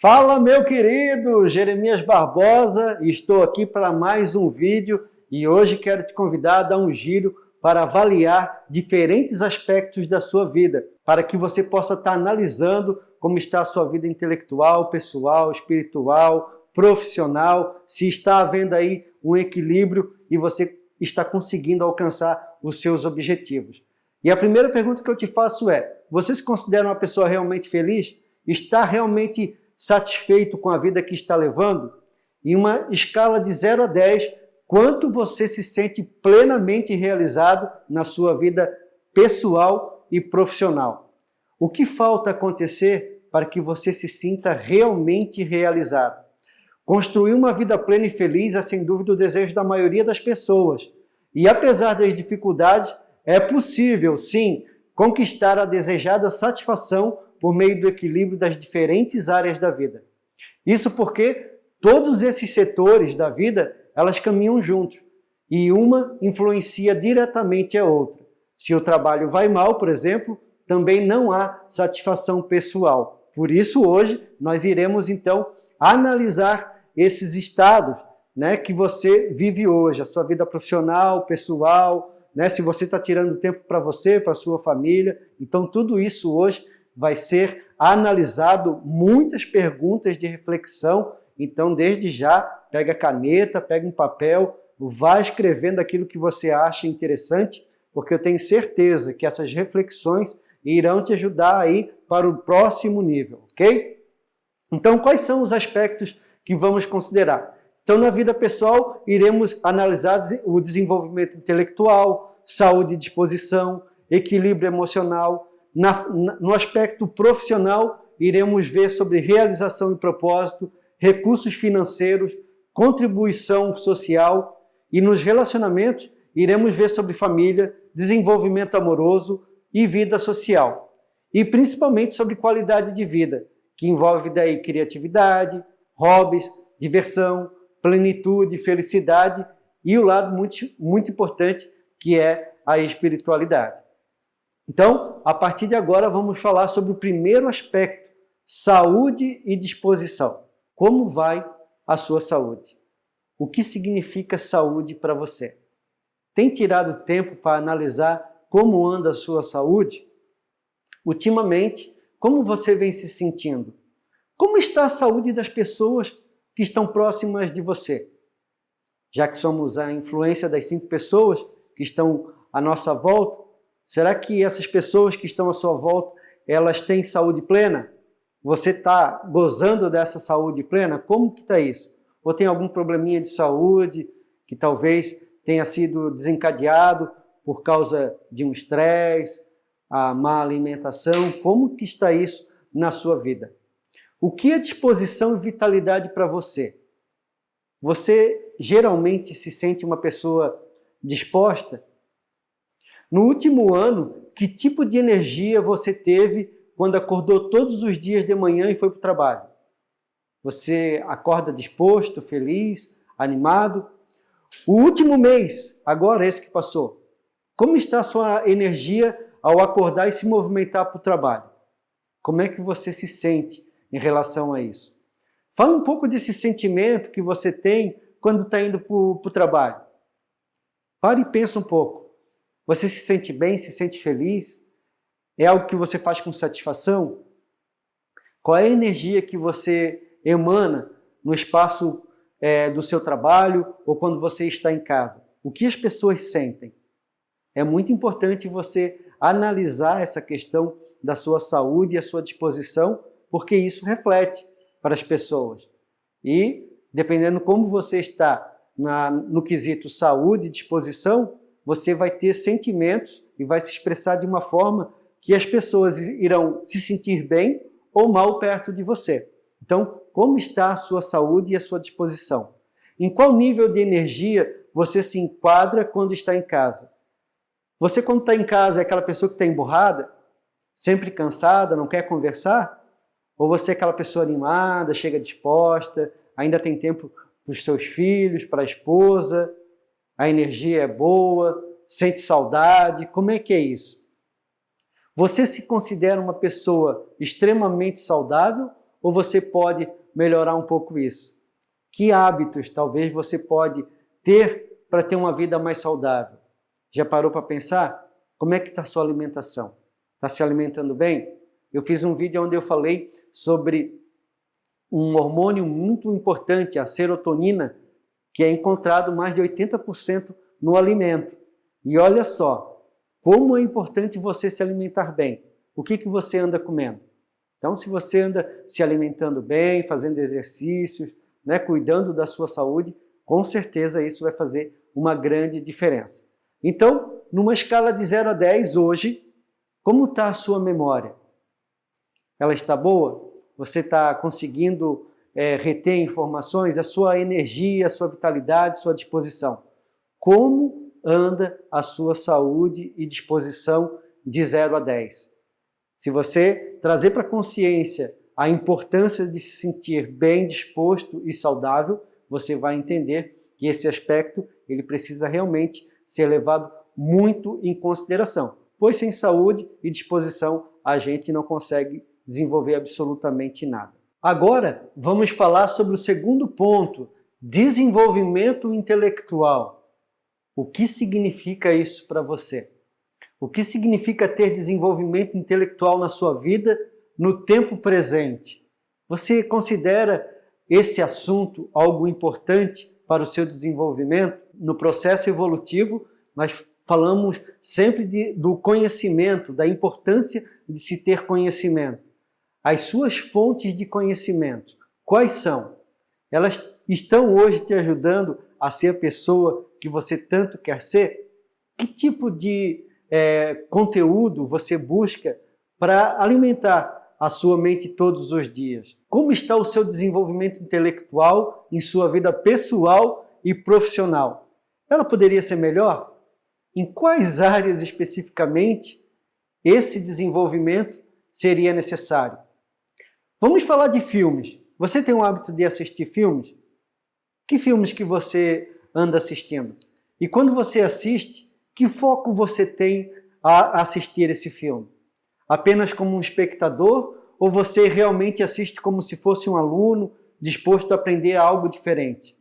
Fala meu querido Jeremias Barbosa, estou aqui para mais um vídeo e hoje quero te convidar a dar um giro para avaliar diferentes aspectos da sua vida, para que você possa estar analisando como está a sua vida intelectual, pessoal, espiritual, profissional, se está havendo aí um equilíbrio e você está conseguindo alcançar os seus objetivos. E a primeira pergunta que eu te faço é, você se considera uma pessoa realmente feliz? Está realmente satisfeito com a vida que está levando? Em uma escala de 0 a 10, quanto você se sente plenamente realizado na sua vida pessoal e profissional? O que falta acontecer para que você se sinta realmente realizado? Construir uma vida plena e feliz é sem dúvida o desejo da maioria das pessoas. E apesar das dificuldades, é possível, sim, conquistar a desejada satisfação por meio do equilíbrio das diferentes áreas da vida. Isso porque todos esses setores da vida, elas caminham juntos e uma influencia diretamente a outra. Se o trabalho vai mal, por exemplo, também não há satisfação pessoal. Por isso hoje nós iremos então analisar esses estados né, que você vive hoje, a sua vida profissional, pessoal, né, se você está tirando tempo para você, para sua família. Então tudo isso hoje vai ser analisado muitas perguntas de reflexão. Então, desde já, pega caneta, pega um papel, vá escrevendo aquilo que você acha interessante, porque eu tenho certeza que essas reflexões irão te ajudar aí para o próximo nível, ok? Então, quais são os aspectos que vamos considerar? Então, na vida pessoal, iremos analisar o desenvolvimento intelectual, saúde e disposição, equilíbrio emocional, na, no aspecto profissional, iremos ver sobre realização e propósito, recursos financeiros, contribuição social e nos relacionamentos, iremos ver sobre família, desenvolvimento amoroso e vida social. E principalmente sobre qualidade de vida, que envolve daí criatividade, hobbies, diversão, plenitude, felicidade e o lado muito, muito importante que é a espiritualidade. Então, a partir de agora, vamos falar sobre o primeiro aspecto, saúde e disposição. Como vai a sua saúde? O que significa saúde para você? Tem tirado tempo para analisar como anda a sua saúde? Ultimamente, como você vem se sentindo? Como está a saúde das pessoas que estão próximas de você? Já que somos a influência das cinco pessoas que estão à nossa volta, Será que essas pessoas que estão à sua volta, elas têm saúde plena? Você está gozando dessa saúde plena? Como que está isso? Ou tem algum probleminha de saúde que talvez tenha sido desencadeado por causa de um estresse, a má alimentação? Como que está isso na sua vida? O que é disposição e vitalidade para você? Você geralmente se sente uma pessoa disposta? No último ano, que tipo de energia você teve quando acordou todos os dias de manhã e foi para o trabalho? Você acorda disposto, feliz, animado? O último mês, agora esse que passou, como está a sua energia ao acordar e se movimentar para o trabalho? Como é que você se sente em relação a isso? Fala um pouco desse sentimento que você tem quando está indo para o trabalho. Pare e pensa um pouco. Você se sente bem, se sente feliz? É algo que você faz com satisfação? Qual é a energia que você emana no espaço é, do seu trabalho ou quando você está em casa? O que as pessoas sentem? É muito importante você analisar essa questão da sua saúde e a sua disposição, porque isso reflete para as pessoas. E, dependendo como você está na, no quesito saúde e disposição, você vai ter sentimentos e vai se expressar de uma forma que as pessoas irão se sentir bem ou mal perto de você. Então, como está a sua saúde e a sua disposição? Em qual nível de energia você se enquadra quando está em casa? Você, quando está em casa, é aquela pessoa que está emburrada, sempre cansada, não quer conversar? Ou você é aquela pessoa animada, chega disposta, ainda tem tempo para os seus filhos, para a esposa, a energia é boa, sente saudade, como é que é isso? Você se considera uma pessoa extremamente saudável ou você pode melhorar um pouco isso? Que hábitos talvez você pode ter para ter uma vida mais saudável? Já parou para pensar? Como é que está a sua alimentação? Está se alimentando bem? Eu fiz um vídeo onde eu falei sobre um hormônio muito importante, a serotonina, que é encontrado mais de 80% no alimento. E olha só, como é importante você se alimentar bem. O que, que você anda comendo? Então, se você anda se alimentando bem, fazendo exercícios, né, cuidando da sua saúde, com certeza isso vai fazer uma grande diferença. Então, numa escala de 0 a 10 hoje, como está a sua memória? Ela está boa? Você está conseguindo é, reter informações? A sua energia, a sua vitalidade, a sua disposição? Como anda a sua saúde e disposição de 0 a 10? Se você trazer para a consciência a importância de se sentir bem disposto e saudável, você vai entender que esse aspecto ele precisa realmente ser levado muito em consideração, pois sem saúde e disposição a gente não consegue desenvolver absolutamente nada. Agora vamos falar sobre o segundo ponto, desenvolvimento intelectual. O que significa isso para você? O que significa ter desenvolvimento intelectual na sua vida no tempo presente? Você considera esse assunto algo importante para o seu desenvolvimento? No processo evolutivo, nós falamos sempre de, do conhecimento, da importância de se ter conhecimento. As suas fontes de conhecimento, quais são? Elas estão hoje te ajudando a ser a pessoa que você tanto quer ser? Que tipo de é, conteúdo você busca para alimentar a sua mente todos os dias? Como está o seu desenvolvimento intelectual em sua vida pessoal e profissional? Ela poderia ser melhor? Em quais áreas especificamente esse desenvolvimento seria necessário? Vamos falar de filmes. Você tem o hábito de assistir filmes? Que filmes que você anda assistindo? E quando você assiste, que foco você tem a assistir esse filme? Apenas como um espectador ou você realmente assiste como se fosse um aluno disposto a aprender algo diferente?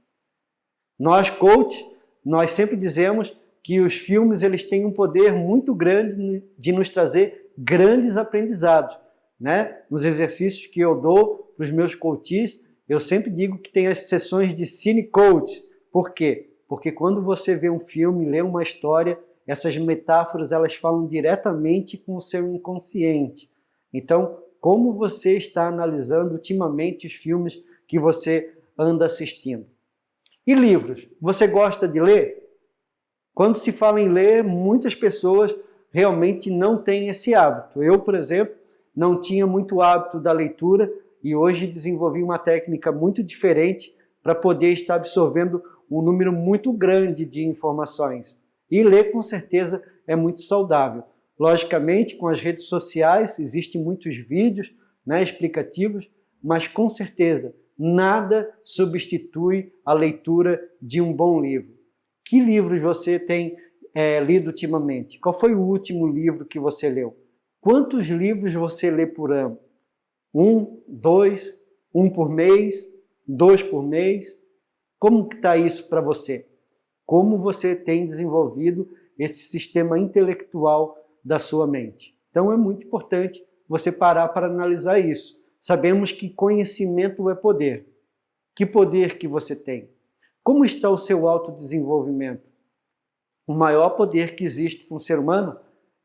Nós, coach, nós sempre dizemos que os filmes eles têm um poder muito grande de nos trazer grandes aprendizados. Né? Nos exercícios que eu dou para os meus coaches, eu sempre digo que tem as sessões de cine coach. Por quê? Porque quando você vê um filme, lê uma história, essas metáforas elas falam diretamente com o seu inconsciente. Então, como você está analisando ultimamente os filmes que você anda assistindo? E livros? Você gosta de ler? Quando se fala em ler, muitas pessoas realmente não têm esse hábito. Eu, por exemplo, não tinha muito hábito da leitura e hoje desenvolvi uma técnica muito diferente para poder estar absorvendo um número muito grande de informações. E ler, com certeza, é muito saudável. Logicamente, com as redes sociais, existem muitos vídeos né, explicativos, mas com certeza, nada substitui a leitura de um bom livro. Que livros você tem é, lido ultimamente? Qual foi o último livro que você leu? Quantos livros você lê por ano? Um, dois, um por mês, dois por mês? Como está isso para você? como você tem desenvolvido esse sistema intelectual da sua mente. Então é muito importante você parar para analisar isso. Sabemos que conhecimento é poder. Que poder que você tem? Como está o seu autodesenvolvimento? O maior poder que existe para um ser humano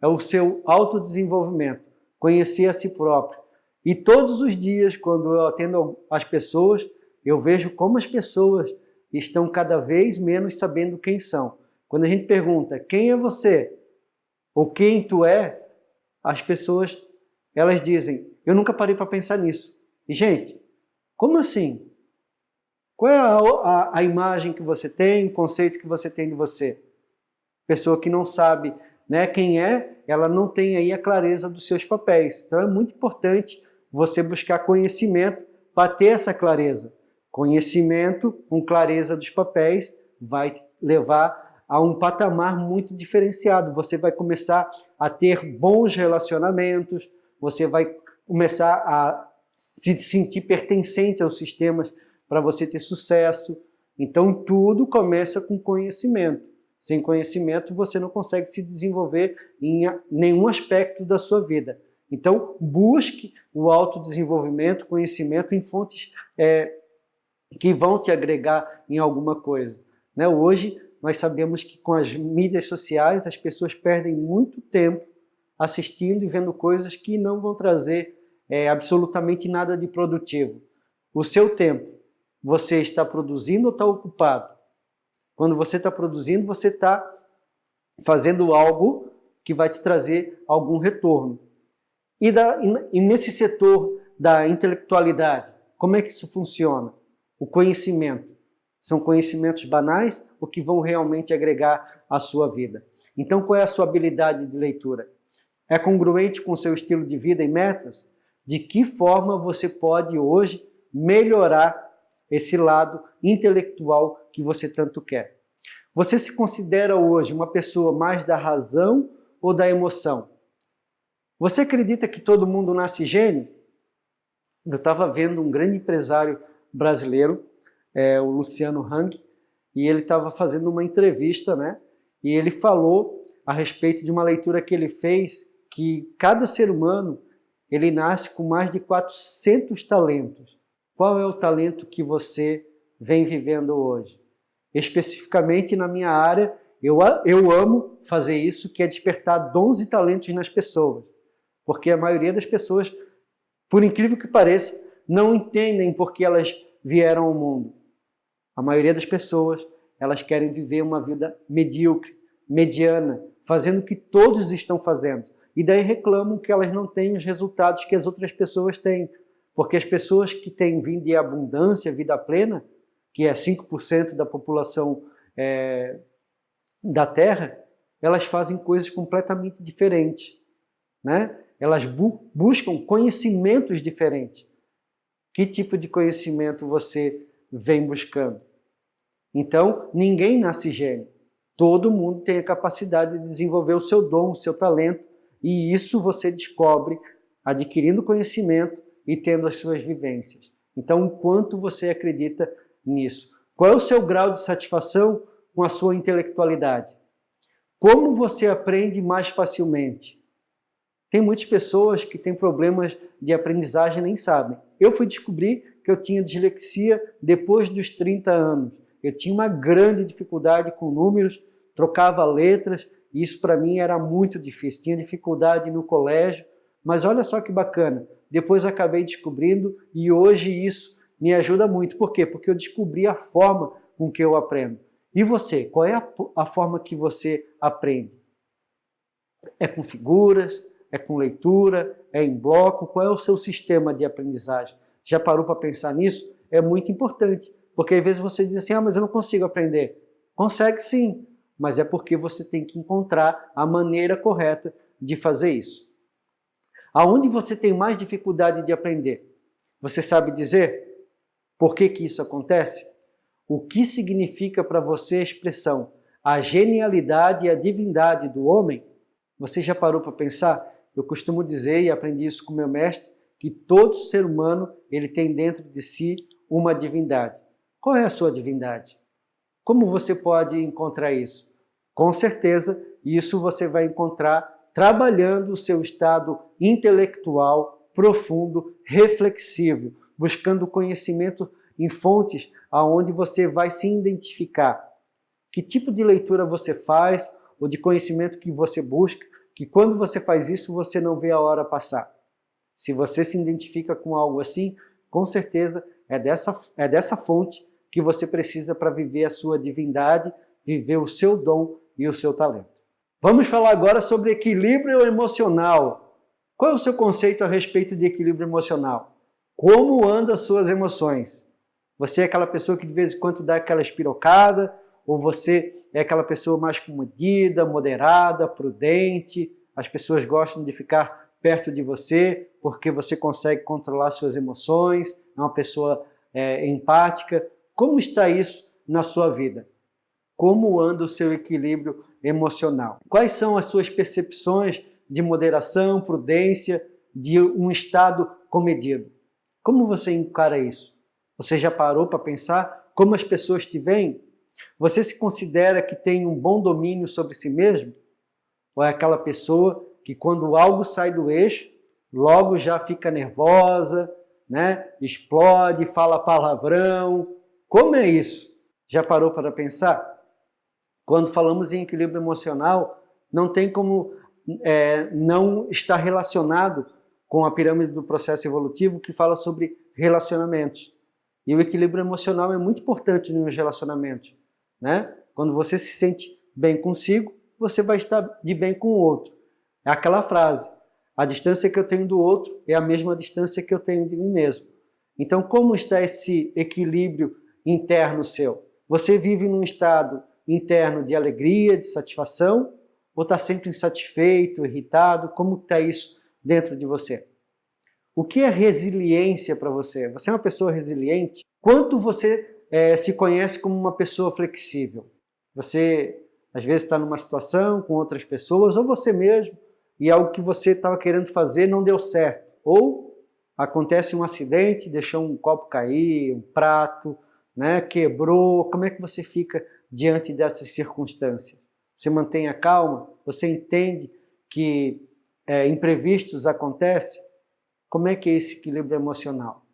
é o seu autodesenvolvimento, conhecer a si próprio. E todos os dias, quando eu atendo as pessoas, eu vejo como as pessoas estão cada vez menos sabendo quem são. Quando a gente pergunta quem é você ou quem tu é, as pessoas elas dizem, eu nunca parei para pensar nisso. E gente, como assim? Qual é a, a, a, imagem que você tem, o conceito que você tem de você? Pessoa que não sabe né, quem é, ela não tem aí a clareza dos seus papéis. Então é muito importante você buscar conhecimento para ter essa clareza. Conhecimento com clareza dos papéis vai levar a um patamar muito diferenciado. Você vai começar a ter bons relacionamentos, você vai começar a se sentir pertencente aos sistemas para você ter sucesso. Então tudo começa com conhecimento. Sem conhecimento você não consegue se desenvolver em nenhum aspecto da sua vida. Então busque o autodesenvolvimento, conhecimento em fontes é, que vão te agregar em alguma coisa. Né? Hoje nós sabemos que com as mídias sociais as pessoas perdem muito tempo assistindo e vendo coisas que não vão trazer é, absolutamente nada de produtivo. O seu tempo, você está produzindo ou está ocupado? Quando você está produzindo, você está fazendo algo que vai te trazer algum retorno. E, da, e nesse setor da intelectualidade, como é que isso funciona? O conhecimento. São conhecimentos banais ou que vão realmente agregar à sua vida? Então, qual é a sua habilidade de leitura? É congruente com seu estilo de vida e metas? De que forma você pode hoje melhorar esse lado intelectual que você tanto quer? Você se considera hoje uma pessoa mais da razão ou da emoção? Você acredita que todo mundo nasce gênio? Eu estava vendo um grande empresário brasileiro é, o Luciano Hang, e ele estava fazendo uma entrevista, né? E ele falou a respeito de uma leitura que ele fez, que cada ser humano, ele nasce com mais de 400 talentos. Qual é o talento que você vem vivendo hoje? Especificamente na minha área, eu, eu amo fazer isso, que é despertar dons e talentos nas pessoas. Porque a maioria das pessoas, por incrível que pareça, não entendem porque elas vieram ao mundo. A maioria das pessoas, elas querem viver uma vida medíocre, mediana, fazendo o que todos estão fazendo. E daí reclamam que elas não têm os resultados que as outras pessoas têm. Porque as pessoas que têm vida de abundância, vida plena, que é 5% da população é, da Terra, elas fazem coisas completamente diferentes. Né? Elas bu buscam conhecimentos diferentes. Que tipo de conhecimento você vem buscando. Então, ninguém nasce gênio. Todo mundo tem a capacidade de desenvolver o seu dom, o seu talento, e isso você descobre adquirindo conhecimento e tendo as suas vivências. Então, o quanto você acredita nisso? Qual é o seu grau de satisfação com a sua intelectualidade? Como você aprende mais facilmente? Tem muitas pessoas que têm problemas de aprendizagem e nem sabem. Eu fui descobrir que eu tinha dislexia depois dos 30 anos. Eu tinha uma grande dificuldade com números, trocava letras, e isso para mim era muito difícil. Tinha dificuldade no colégio, mas olha só que bacana. Depois acabei descobrindo e hoje isso me ajuda muito. Por quê? Porque eu descobri a forma com que eu aprendo. E você? Qual é a, a forma que você aprende? É com figuras? É com leitura? É em bloco? Qual é o seu sistema de aprendizagem? Já parou para pensar nisso? É muito importante, porque às vezes você diz assim, ah, mas eu não consigo aprender. Consegue sim, mas é porque você tem que encontrar a maneira correta de fazer isso. Aonde você tem mais dificuldade de aprender? Você sabe dizer por que, que isso acontece? O que significa para você a expressão a genialidade e a divindade do homem? Você já parou para pensar? Eu costumo dizer, e aprendi isso com meu mestre, que todo ser humano ele tem dentro de si uma divindade. Qual é a sua divindade? Como você pode encontrar isso? Com certeza, isso você vai encontrar trabalhando o seu estado intelectual profundo, reflexivo, buscando conhecimento em fontes aonde você vai se identificar. Que tipo de leitura você faz ou de conhecimento que você busca, que quando você faz isso você não vê a hora passar. Se você se identifica com algo assim, com certeza é dessa, é dessa fonte que você precisa para viver a sua divindade, viver o seu dom e o seu talento. Vamos falar agora sobre equilíbrio emocional. Qual é o seu conceito a respeito de equilíbrio emocional? Como andam as suas emoções? Você é aquela pessoa que de vez em quando dá aquela espirocada, ou você é aquela pessoa mais comedida, moderada, prudente, as pessoas gostam de ficar perto de você, porque você consegue controlar suas emoções, é uma pessoa é, empática. Como está isso na sua vida? Como anda o seu equilíbrio emocional? Quais são as suas percepções de moderação, prudência, de um estado comedido? Como você encara isso? Você já parou para pensar como as pessoas te veem? Você se considera que tem um bom domínio sobre si mesmo? Ou é aquela pessoa que quando algo sai do eixo, logo já fica nervosa, né? explode, fala palavrão. Como é isso? Já parou para pensar? Quando falamos em equilíbrio emocional, não tem como é, não estar relacionado com a pirâmide do processo evolutivo que fala sobre relacionamentos. E o equilíbrio emocional é muito importante nos relacionamentos. Né? Quando você se sente bem consigo, você vai estar de bem com o outro. É aquela frase, a distância que eu tenho do outro é a mesma distância que eu tenho de mim mesmo. Então, como está esse equilíbrio interno seu? Você vive num estado interno de alegria, de satisfação, ou está sempre insatisfeito, irritado? Como está isso dentro de você? O que é resiliência para você? Você é uma pessoa resiliente? Quanto você é, se conhece como uma pessoa flexível? Você, às vezes, está numa situação com outras pessoas, ou você mesmo, e algo que você estava querendo fazer não deu certo. Ou acontece um acidente, deixou um copo cair, um prato, né, quebrou. Como é que você fica diante dessas circunstâncias? Você mantém a calma? Você entende que é, imprevistos acontecem? Como é que é esse equilíbrio emocional?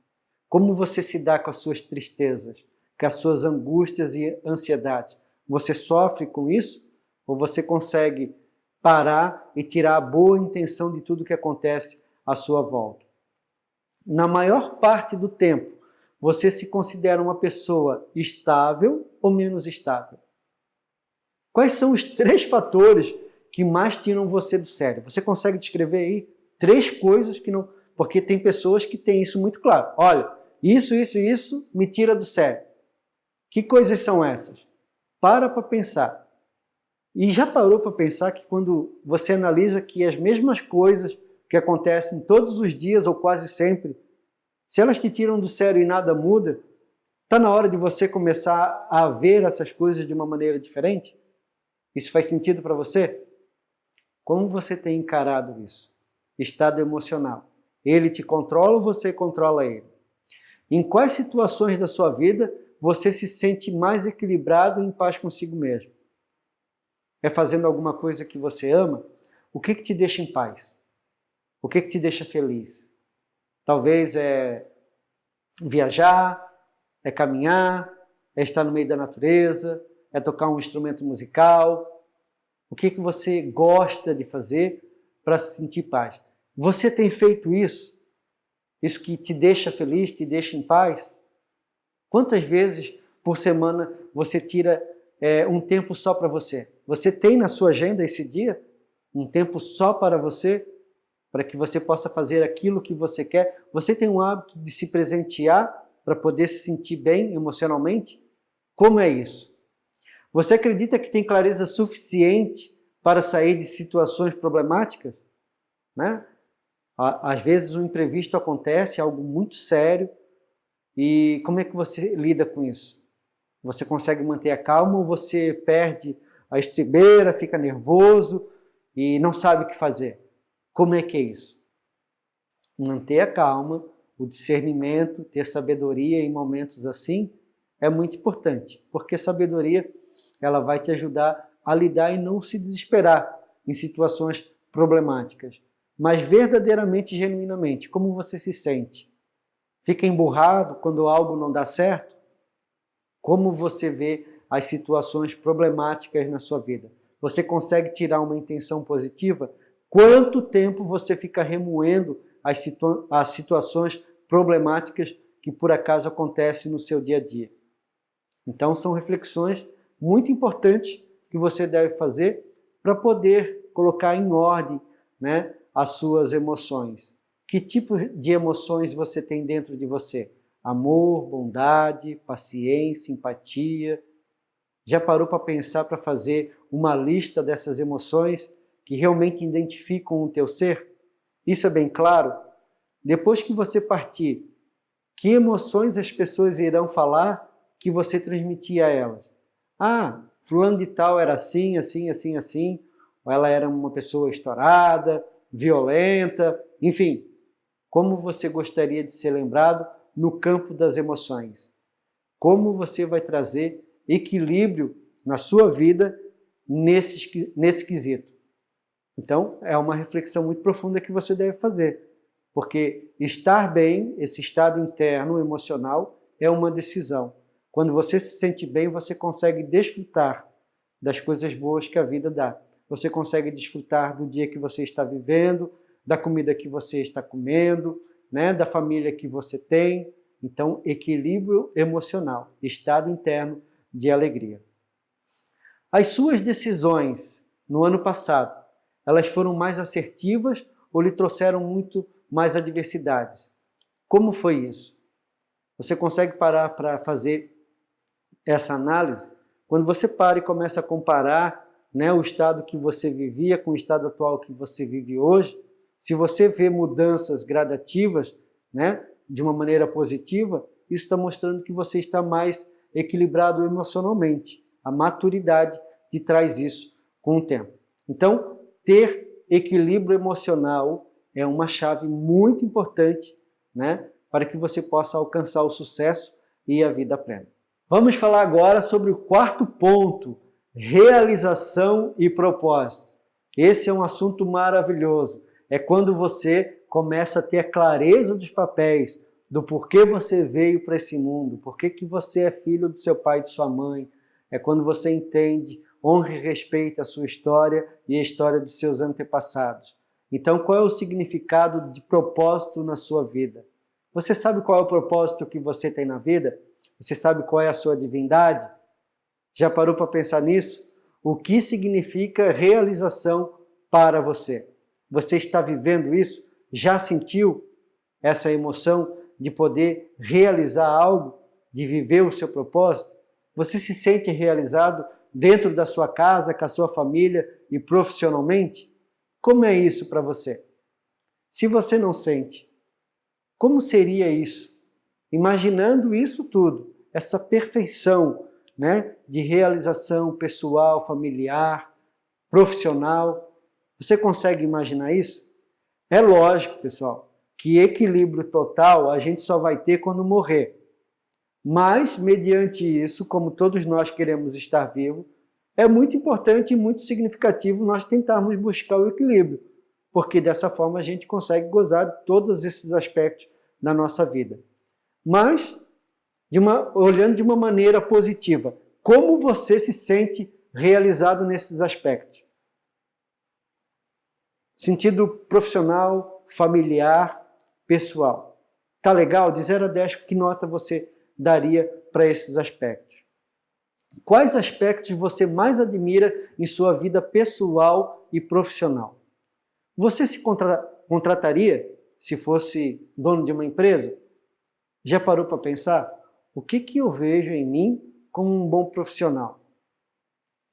Como você se dá com as suas tristezas, com as suas angústias e ansiedades? Você sofre com isso? Ou você consegue parar e tirar a boa intenção de tudo que acontece à sua volta. Na maior parte do tempo, você se considera uma pessoa estável ou menos estável? Quais são os três fatores que mais tiram você do sério? Você consegue descrever aí três coisas que não... Porque tem pessoas que têm isso muito claro. Olha, isso, isso isso me tira do sério. Que coisas são essas? Para para pensar. E já parou para pensar que quando você analisa que as mesmas coisas que acontecem todos os dias ou quase sempre, se elas te tiram do sério e nada muda, está na hora de você começar a ver essas coisas de uma maneira diferente? Isso faz sentido para você? Como você tem encarado isso? Estado emocional. Ele te controla ou você controla ele? Em quais situações da sua vida você se sente mais equilibrado e em paz consigo mesmo? é fazendo alguma coisa que você ama, o que, que te deixa em paz? O que, que te deixa feliz? Talvez é viajar, é caminhar, é estar no meio da natureza, é tocar um instrumento musical. O que, que você gosta de fazer para se sentir paz? Você tem feito isso? Isso que te deixa feliz, te deixa em paz? Quantas vezes por semana você tira é, um tempo só para você? Você tem na sua agenda esse dia? Um tempo só para você? Para que você possa fazer aquilo que você quer? Você tem o hábito de se presentear para poder se sentir bem emocionalmente? Como é isso? Você acredita que tem clareza suficiente para sair de situações problemáticas? Né? Às vezes um imprevisto acontece, algo muito sério, e como é que você lida com isso? Você consegue manter a calma ou você perde a estribeira, fica nervoso e não sabe o que fazer. Como é que é isso? Manter a calma, o discernimento, ter sabedoria em momentos assim é muito importante, porque sabedoria ela vai te ajudar a lidar e não se desesperar em situações problemáticas, mas verdadeiramente, genuinamente, como você se sente? Fica emburrado quando algo não dá certo? Como você vê as situações problemáticas na sua vida. Você consegue tirar uma intenção positiva? Quanto tempo você fica remoendo as, situa as situações problemáticas que por acaso acontecem no seu dia a dia? Então são reflexões muito importantes que você deve fazer para poder colocar em ordem né, as suas emoções. Que tipo de emoções você tem dentro de você? Amor, bondade, paciência, empatia, já parou para pensar para fazer uma lista dessas emoções que realmente identificam o teu ser? Isso é bem claro? Depois que você partir, que emoções as pessoas irão falar que você transmitia a elas? Ah, fulano de tal era assim, assim, assim, assim, ou ela era uma pessoa estourada, violenta, enfim. Como você gostaria de ser lembrado no campo das emoções? Como você vai trazer equilíbrio na sua vida nesse, nesse quesito? Então, é uma reflexão muito profunda que você deve fazer. Porque estar bem, esse estado interno, emocional, é uma decisão. Quando você se sente bem, você consegue desfrutar das coisas boas que a vida dá. Você consegue desfrutar do dia que você está vivendo, da comida que você está comendo, né, da família que você tem. Então, equilíbrio emocional, estado interno de alegria. As suas decisões no ano passado, elas foram mais assertivas ou lhe trouxeram muito mais adversidades? Como foi isso? Você consegue parar para fazer essa análise? Quando você para e começa a comparar né, o estado que você vivia com o estado atual que você vive hoje, se você vê mudanças gradativas, né, de uma maneira positiva, isso está mostrando que você está mais equilibrado emocionalmente. A maturidade te traz isso com o tempo. Então, ter equilíbrio emocional é uma chave muito importante né, para que você possa alcançar o sucesso e a vida plena. Vamos falar agora sobre o quarto ponto, realização e propósito. Esse é um assunto maravilhoso. É quando você começa a ter a clareza dos papéis, do porquê você veio para esse mundo, porquê que você é filho do seu pai e de sua mãe. É quando você entende, honra e respeita a sua história e a história dos seus antepassados. Então, qual é o significado de propósito na sua vida? Você sabe qual é o propósito que você tem na vida? Você sabe qual é a sua divindade? Já parou para pensar nisso? O que significa realização para você? Você está vivendo isso? Já sentiu essa emoção de poder realizar algo, de viver o seu propósito? Você se sente realizado dentro da sua casa, com a sua família e profissionalmente? Como é isso para você? Se você não sente, como seria isso? Imaginando isso tudo, essa perfeição né, de realização pessoal, familiar, profissional, você consegue imaginar isso? É lógico, pessoal, que equilíbrio total a gente só vai ter quando morrer. Mas, mediante isso, como todos nós queremos estar vivos, é muito importante e muito significativo nós tentarmos buscar o equilíbrio, porque dessa forma a gente consegue gozar de todos esses aspectos da nossa vida. Mas, de uma, olhando de uma maneira positiva, como você se sente realizado nesses aspectos? Sentido profissional, familiar, pessoal. Tá legal? De 0 a 10, que nota você daria para esses aspectos? Quais aspectos você mais admira em sua vida pessoal e profissional? Você se contra contrataria se fosse dono de uma empresa? Já parou para pensar? O que, que eu vejo em mim como um bom profissional?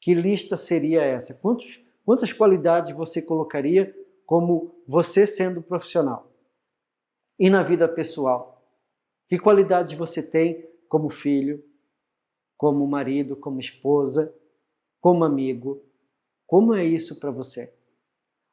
Que lista seria essa? Quantos, quantas qualidades você colocaria como você sendo profissional? E na vida pessoal? Que qualidades você tem como filho, como marido, como esposa, como amigo. Como é isso para você?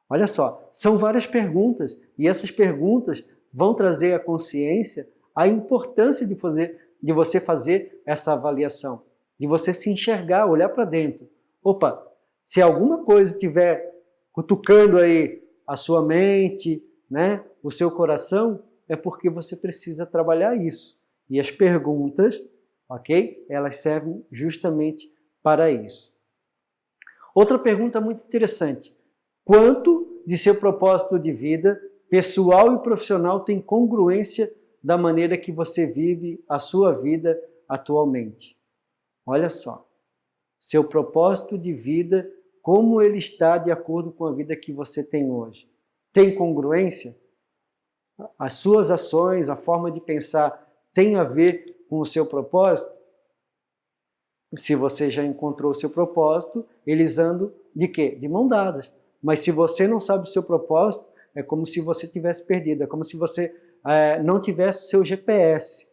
Olha só, são várias perguntas e essas perguntas vão trazer à consciência a importância de, fazer, de você fazer essa avaliação, de você se enxergar, olhar para dentro. Opa, se alguma coisa estiver cutucando aí a sua mente, né, o seu coração, é porque você precisa trabalhar isso. E as perguntas ok? Elas servem justamente para isso. Outra pergunta muito interessante. Quanto de seu propósito de vida, pessoal e profissional, tem congruência da maneira que você vive a sua vida atualmente? Olha só. Seu propósito de vida, como ele está de acordo com a vida que você tem hoje? Tem congruência? As suas ações, a forma de pensar tem a ver com o seu propósito? Se você já encontrou o seu propósito, eles andam de quê? De mão dadas. Mas se você não sabe o seu propósito, é como se você tivesse perdido, é como se você é, não tivesse o seu GPS.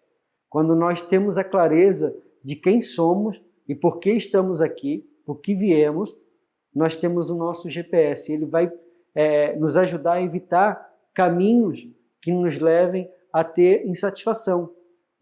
Quando nós temos a clareza de quem somos e por que estamos aqui, por que viemos, nós temos o nosso GPS. Ele vai é, nos ajudar a evitar caminhos que nos levem a ter insatisfação.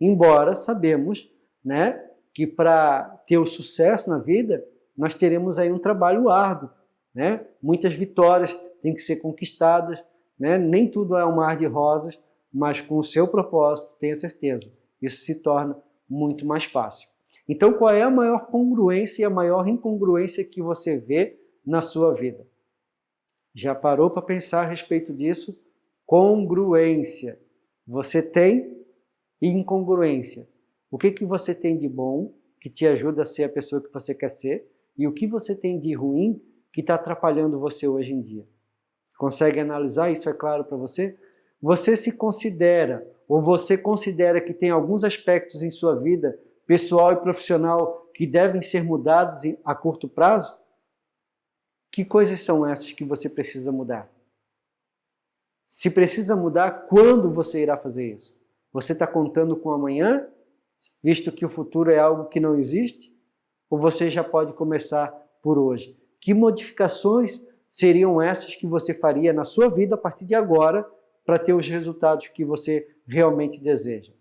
Embora sabemos né, que para ter o sucesso na vida, nós teremos aí um trabalho árduo. Né? Muitas vitórias têm que ser conquistadas, né? nem tudo é um mar de rosas, mas com o seu propósito, tenha certeza, isso se torna muito mais fácil. Então, qual é a maior congruência e a maior incongruência que você vê na sua vida? Já parou para pensar a respeito disso? Congruência. Você tem incongruência. O que, que você tem de bom que te ajuda a ser a pessoa que você quer ser e o que você tem de ruim que está atrapalhando você hoje em dia. Consegue analisar isso, é claro para você? Você se considera, ou você considera que tem alguns aspectos em sua vida, pessoal e profissional, que devem ser mudados a curto prazo? Que coisas são essas que você precisa mudar? Se precisa mudar, quando você irá fazer isso? Você está contando com amanhã, visto que o futuro é algo que não existe? Ou você já pode começar por hoje? Que modificações seriam essas que você faria na sua vida a partir de agora para ter os resultados que você realmente deseja?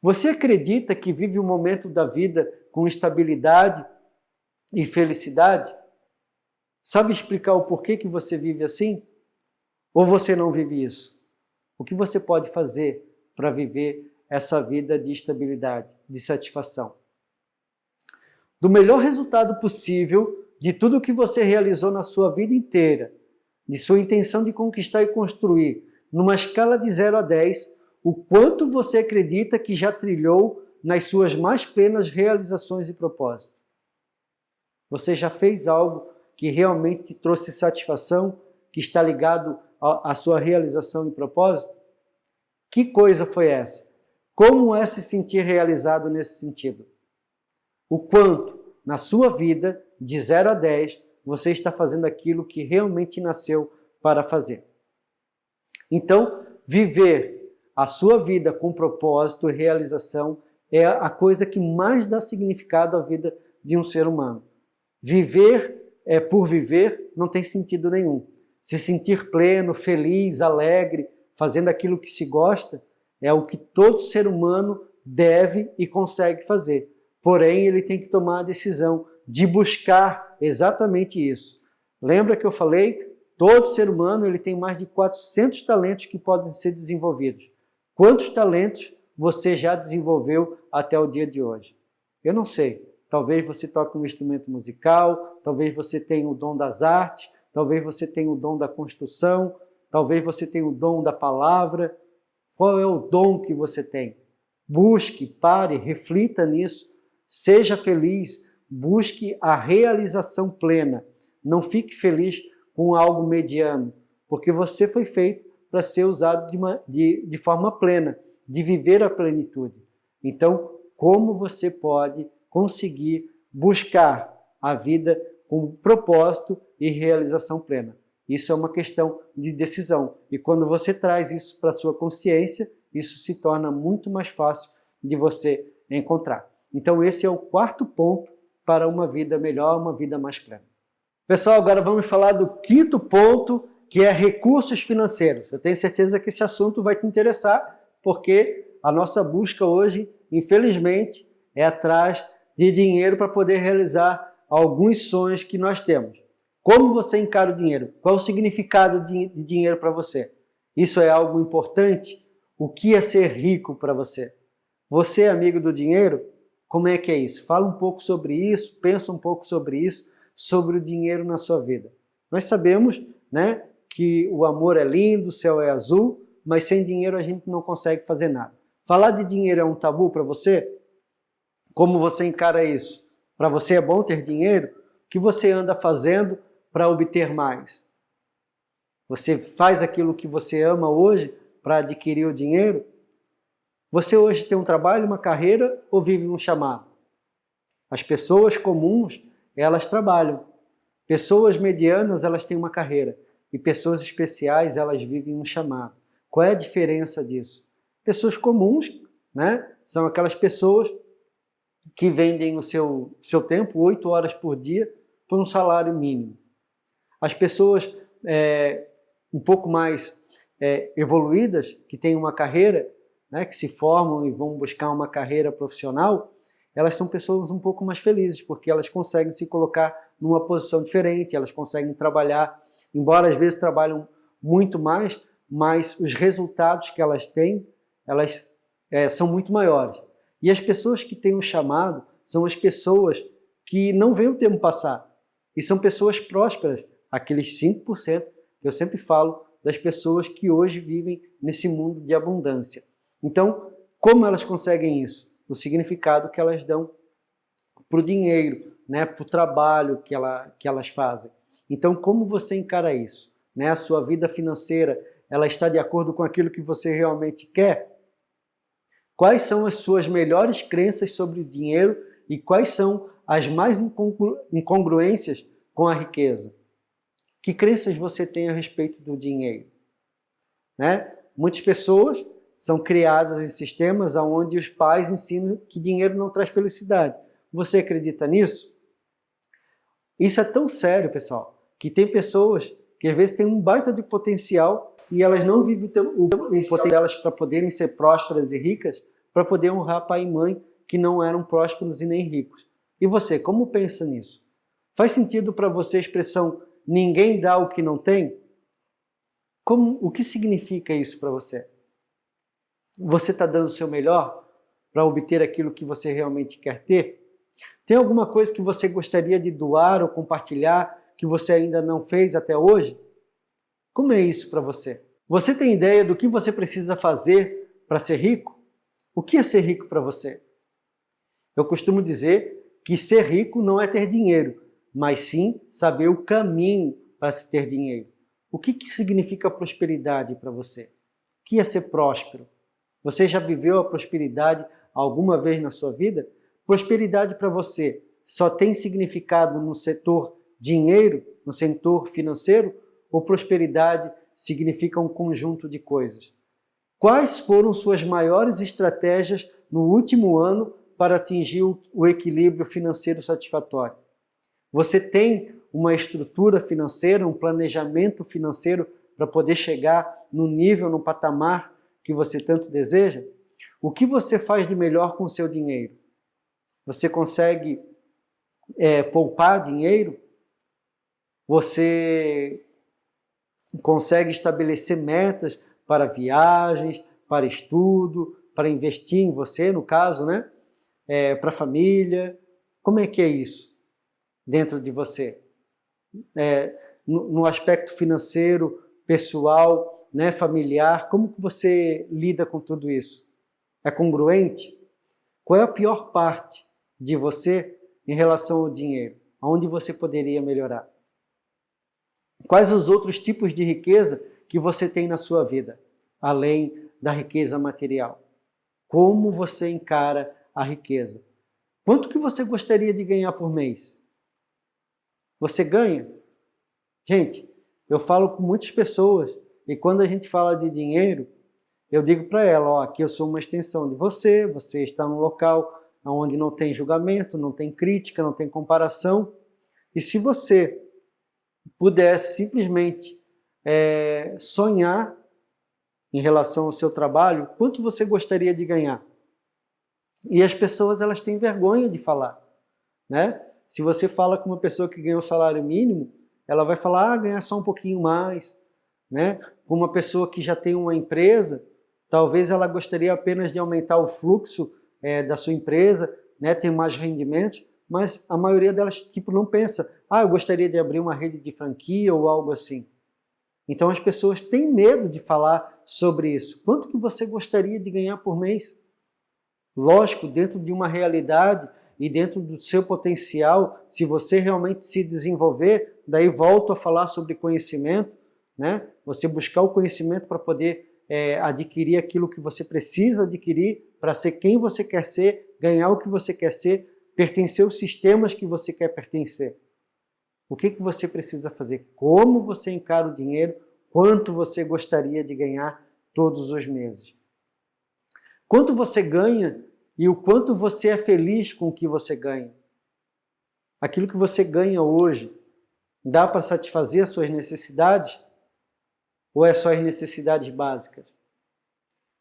Você acredita que vive um momento da vida com estabilidade e felicidade? Sabe explicar o porquê que você vive assim? Ou você não vive isso? O que você pode fazer para viver essa vida de estabilidade, de satisfação? Do melhor resultado possível, de tudo que você realizou na sua vida inteira, de sua intenção de conquistar e construir, numa escala de 0 a 10, o quanto você acredita que já trilhou nas suas mais plenas realizações e propósitos. Você já fez algo que realmente te trouxe satisfação, que está ligado à sua realização e propósito? Que coisa foi essa? Como é se sentir realizado nesse sentido? O quanto, na sua vida, de 0 a 10, você está fazendo aquilo que realmente nasceu para fazer. Então, viver a sua vida com propósito e realização é a coisa que mais dá significado à vida de um ser humano. Viver é, por viver não tem sentido nenhum. Se sentir pleno, feliz, alegre, fazendo aquilo que se gosta, é o que todo ser humano deve e consegue fazer. Porém, ele tem que tomar a decisão de buscar exatamente isso. Lembra que eu falei? Todo ser humano ele tem mais de 400 talentos que podem ser desenvolvidos. Quantos talentos você já desenvolveu até o dia de hoje? Eu não sei. Talvez você toque um instrumento musical, talvez você tenha o dom das artes, talvez você tenha o dom da construção, talvez você tenha o dom da palavra. Qual é o dom que você tem? Busque, pare, reflita nisso, seja feliz, busque a realização plena. Não fique feliz com algo mediano, porque você foi feito para ser usado de, uma, de, de forma plena, de viver a plenitude. Então, como você pode conseguir buscar a vida com propósito e realização plena? Isso é uma questão de decisão. E quando você traz isso para a sua consciência, isso se torna muito mais fácil de você encontrar. Então esse é o quarto ponto para uma vida melhor, uma vida mais plena. Pessoal, agora vamos falar do quinto ponto, que é recursos financeiros. Eu tenho certeza que esse assunto vai te interessar, porque a nossa busca hoje, infelizmente, é atrás de dinheiro para poder realizar alguns sonhos que nós temos. Como você encara o dinheiro? Qual o significado de dinheiro para você? Isso é algo importante? O que é ser rico para você? Você é amigo do dinheiro? Como é que é isso? Fala um pouco sobre isso, pensa um pouco sobre isso, sobre o dinheiro na sua vida. Nós sabemos né, que o amor é lindo, o céu é azul, mas sem dinheiro a gente não consegue fazer nada. Falar de dinheiro é um tabu para você? Como você encara isso? Para você é bom ter dinheiro? O que você anda fazendo para obter mais? Você faz aquilo que você ama hoje para adquirir o dinheiro? Você hoje tem um trabalho, uma carreira ou vive um chamado? As pessoas comuns, elas trabalham. Pessoas medianas, elas têm uma carreira. E pessoas especiais, elas vivem um chamado. Qual é a diferença disso? Pessoas comuns, né? São aquelas pessoas que vendem o seu, seu tempo, oito horas por dia, por um salário mínimo. As pessoas é, um pouco mais é, evoluídas, que têm uma carreira, né, que se formam e vão buscar uma carreira profissional, elas são pessoas um pouco mais felizes, porque elas conseguem se colocar numa posição diferente, elas conseguem trabalhar, embora às vezes trabalham muito mais, mas os resultados que elas têm, elas é, são muito maiores. E as pessoas que têm um chamado são as pessoas que não veem o tempo passar. E são pessoas prósperas, aqueles 5% que eu sempre falo das pessoas que hoje vivem nesse mundo de abundância. Então, como elas conseguem isso? O significado que elas dão para o dinheiro, né, para o trabalho que, ela, que elas fazem. Então, como você encara isso? Né? A sua vida financeira, ela está de acordo com aquilo que você realmente quer? Quais são as suas melhores crenças sobre o dinheiro e quais são as mais incongru incongruências com a riqueza? Que crenças você tem a respeito do dinheiro? Né? Muitas pessoas são criadas em sistemas onde os pais ensinam que dinheiro não traz felicidade. Você acredita nisso? Isso é tão sério, pessoal, que tem pessoas que às vezes têm um baita de potencial e elas não vivem o potencial delas para poderem ser prósperas e ricas, para poder honrar pai e mãe que não eram prósperos e nem ricos. E você, como pensa nisso? Faz sentido para você a expressão ninguém dá o que não tem? Como, o que significa isso para você? Você está dando o seu melhor para obter aquilo que você realmente quer ter? Tem alguma coisa que você gostaria de doar ou compartilhar que você ainda não fez até hoje? Como é isso para você? Você tem ideia do que você precisa fazer para ser rico? O que é ser rico para você? Eu costumo dizer que ser rico não é ter dinheiro, mas sim saber o caminho para se ter dinheiro. O que, que significa prosperidade para você? O que é ser próspero? Você já viveu a prosperidade alguma vez na sua vida? Prosperidade para você só tem significado no setor dinheiro, no setor financeiro? Ou prosperidade significa um conjunto de coisas? Quais foram suas maiores estratégias no último ano para atingir o equilíbrio financeiro satisfatório? Você tem uma estrutura financeira, um planejamento financeiro para poder chegar no nível, no patamar que você tanto deseja? O que você faz de melhor com o seu dinheiro? Você consegue é, poupar dinheiro? Você consegue estabelecer metas para viagens, para estudo, para investir em você, no caso, né? É, para a família. Como é que é isso dentro de você? É, no, no aspecto financeiro, pessoal, né, familiar, como que você lida com tudo isso? É congruente? Qual é a pior parte de você em relação ao dinheiro? Aonde você poderia melhorar? Quais os outros tipos de riqueza que você tem na sua vida, além da riqueza material? Como você encara a riqueza? Quanto que você gostaria de ganhar por mês? Você ganha? Gente, eu falo com muitas pessoas e quando a gente fala de dinheiro, eu digo para ela, ó, aqui eu sou uma extensão de você, você está num local onde não tem julgamento, não tem crítica, não tem comparação. E se você pudesse simplesmente é, sonhar em relação ao seu trabalho, quanto você gostaria de ganhar? E as pessoas elas têm vergonha de falar. Né? Se você fala com uma pessoa que ganha o salário mínimo, ela vai falar, ah, ganhar só um pouquinho mais. Né? Uma pessoa que já tem uma empresa, talvez ela gostaria apenas de aumentar o fluxo é, da sua empresa, né, ter mais rendimentos, mas a maioria delas tipo não pensa, ah, eu gostaria de abrir uma rede de franquia ou algo assim. Então as pessoas têm medo de falar sobre isso. Quanto que você gostaria de ganhar por mês? Lógico, dentro de uma realidade e dentro do seu potencial, se você realmente se desenvolver, daí volto a falar sobre conhecimento, né? Você buscar o conhecimento para poder é, adquirir aquilo que você precisa adquirir para ser quem você quer ser, ganhar o que você quer ser, pertencer aos sistemas que você quer pertencer. O que, que você precisa fazer? Como você encara o dinheiro? Quanto você gostaria de ganhar todos os meses? Quanto você ganha e o quanto você é feliz com o que você ganha? Aquilo que você ganha hoje dá para satisfazer as suas necessidades? Ou é só as necessidades básicas?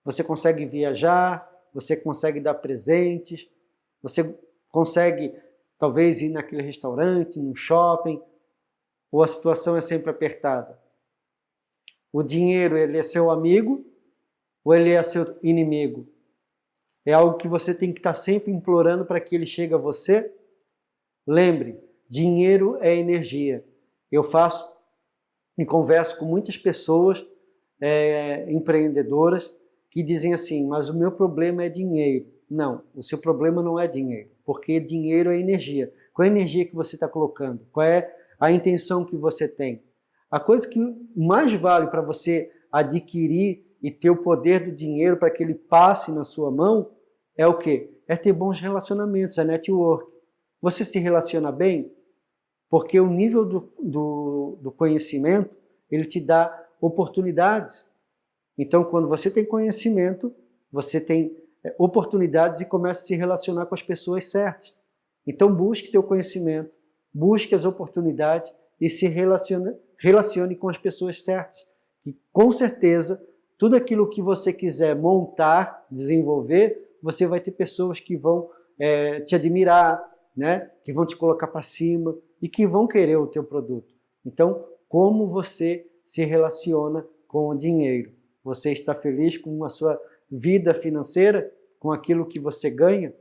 Você consegue viajar, você consegue dar presentes, você consegue talvez ir naquele restaurante, no shopping, ou a situação é sempre apertada? O dinheiro ele é seu amigo ou ele é seu inimigo? É algo que você tem que estar sempre implorando para que ele chegue a você? Lembre, dinheiro é energia. Eu faço e converso com muitas pessoas é, empreendedoras que dizem assim, mas o meu problema é dinheiro. Não, o seu problema não é dinheiro, porque dinheiro é energia. Qual é a energia que você está colocando? Qual é a intenção que você tem? A coisa que mais vale para você adquirir e ter o poder do dinheiro para que ele passe na sua mão é o quê? É ter bons relacionamentos, é network. Você se relaciona bem? Porque o nível do, do, do conhecimento, ele te dá oportunidades. Então, quando você tem conhecimento, você tem é, oportunidades e começa a se relacionar com as pessoas certas. Então, busque teu conhecimento, busque as oportunidades e se relacione, relacione com as pessoas certas. Que, com certeza, tudo aquilo que você quiser montar, desenvolver, você vai ter pessoas que vão é, te admirar, né? que vão te colocar para cima e que vão querer o teu produto. Então, como você se relaciona com o dinheiro? Você está feliz com a sua vida financeira, com aquilo que você ganha?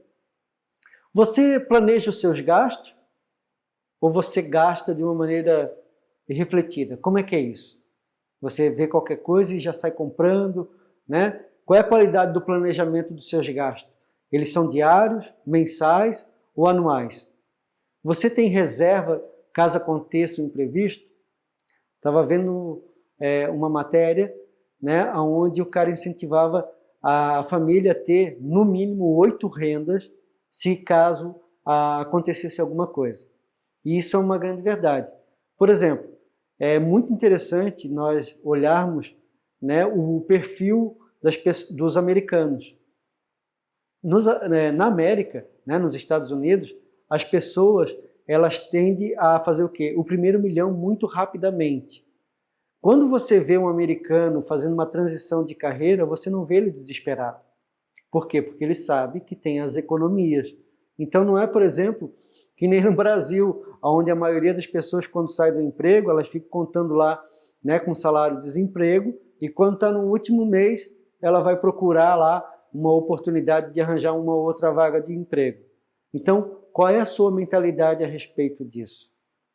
Você planeja os seus gastos? Ou você gasta de uma maneira irrefletida? Como é que é isso? Você vê qualquer coisa e já sai comprando, né? Qual é a qualidade do planejamento dos seus gastos? Eles são diários, mensais ou anuais? Você tem reserva caso aconteça um imprevisto? Estava vendo é, uma matéria né, onde o cara incentivava a família a ter no mínimo oito rendas se caso a, acontecesse alguma coisa. E isso é uma grande verdade. Por exemplo, é muito interessante nós olharmos né, o perfil das, dos americanos. Nos, né, na América, né, nos Estados Unidos, as pessoas elas tendem a fazer o quê? O primeiro milhão muito rapidamente. Quando você vê um americano fazendo uma transição de carreira, você não vê ele desesperado. Por quê? Porque ele sabe que tem as economias. Então não é, por exemplo, que nem no Brasil, onde a maioria das pessoas quando sai do emprego, elas ficam contando lá né, com salário de desemprego, e quando está no último mês, ela vai procurar lá uma oportunidade de arranjar uma outra vaga de emprego. Então, qual é a sua mentalidade a respeito disso?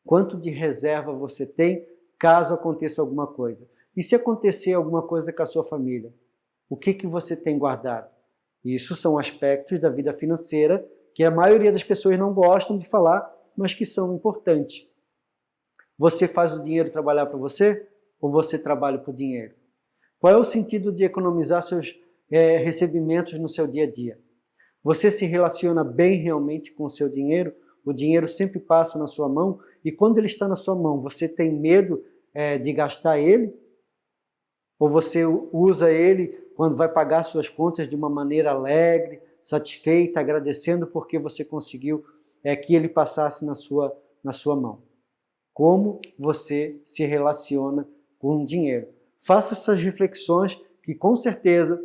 Quanto de reserva você tem caso aconteça alguma coisa? E se acontecer alguma coisa com a sua família? O que, que você tem guardado? Isso são aspectos da vida financeira que a maioria das pessoas não gostam de falar, mas que são importantes. Você faz o dinheiro trabalhar para você ou você trabalha por dinheiro? Qual é o sentido de economizar seus é, recebimentos no seu dia a dia? Você se relaciona bem realmente com o seu dinheiro? O dinheiro sempre passa na sua mão e quando ele está na sua mão, você tem medo é, de gastar ele? Ou você usa ele quando vai pagar suas contas de uma maneira alegre, satisfeita, agradecendo porque você conseguiu é, que ele passasse na sua, na sua mão? Como você se relaciona com o dinheiro? Faça essas reflexões que com certeza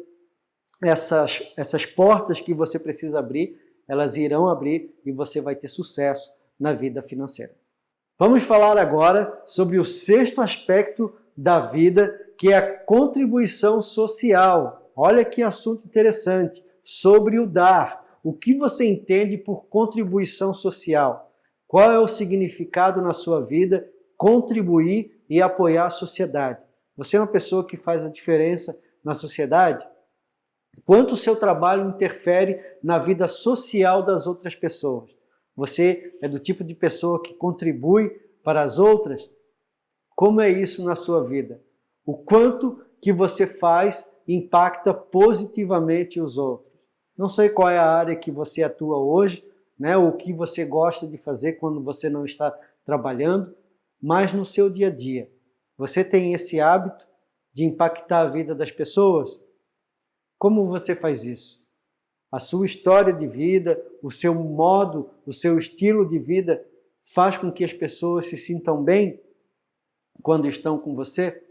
essas, essas portas que você precisa abrir, elas irão abrir e você vai ter sucesso na vida financeira. Vamos falar agora sobre o sexto aspecto da vida, que é a contribuição social. Olha que assunto interessante, sobre o dar. O que você entende por contribuição social? Qual é o significado na sua vida contribuir e apoiar a sociedade? Você é uma pessoa que faz a diferença na sociedade? Quanto o seu trabalho interfere na vida social das outras pessoas? Você é do tipo de pessoa que contribui para as outras? Como é isso na sua vida? O quanto que você faz impacta positivamente os outros? Não sei qual é a área que você atua hoje, né, o que você gosta de fazer quando você não está trabalhando, mas no seu dia a dia, você tem esse hábito de impactar a vida das pessoas? Como você faz isso? A sua história de vida, o seu modo, o seu estilo de vida faz com que as pessoas se sintam bem quando estão com você?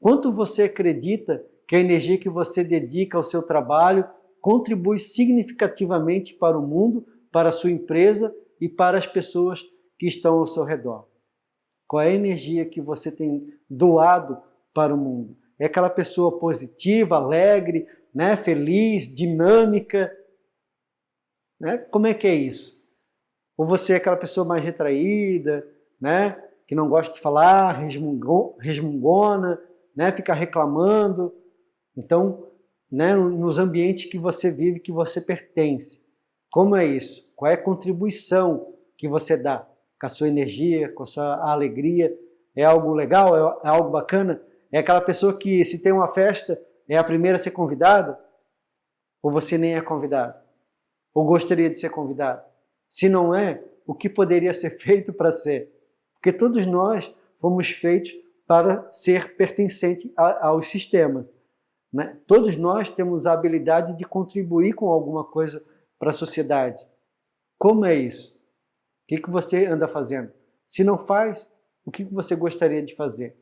Quanto você acredita que a energia que você dedica ao seu trabalho contribui significativamente para o mundo, para a sua empresa e para as pessoas que estão ao seu redor? Qual é a energia que você tem doado para o mundo? É aquela pessoa positiva, alegre, né, feliz, dinâmica? Né? Como é que é isso? Ou você é aquela pessoa mais retraída, né, que não gosta de falar, resmungona, né, fica reclamando? Então, né, nos ambientes que você vive, que você pertence. Como é isso? Qual é a contribuição que você dá? com a sua energia, com a sua alegria. É algo legal? É, é algo bacana? É aquela pessoa que, se tem uma festa, é a primeira a ser convidada? Ou você nem é convidado? Ou gostaria de ser convidado? Se não é, o que poderia ser feito para ser? Porque todos nós fomos feitos para ser pertencente ao sistema. Né? Todos nós temos a habilidade de contribuir com alguma coisa para a sociedade. Como é isso? O que, que você anda fazendo? Se não faz, o que, que você gostaria de fazer?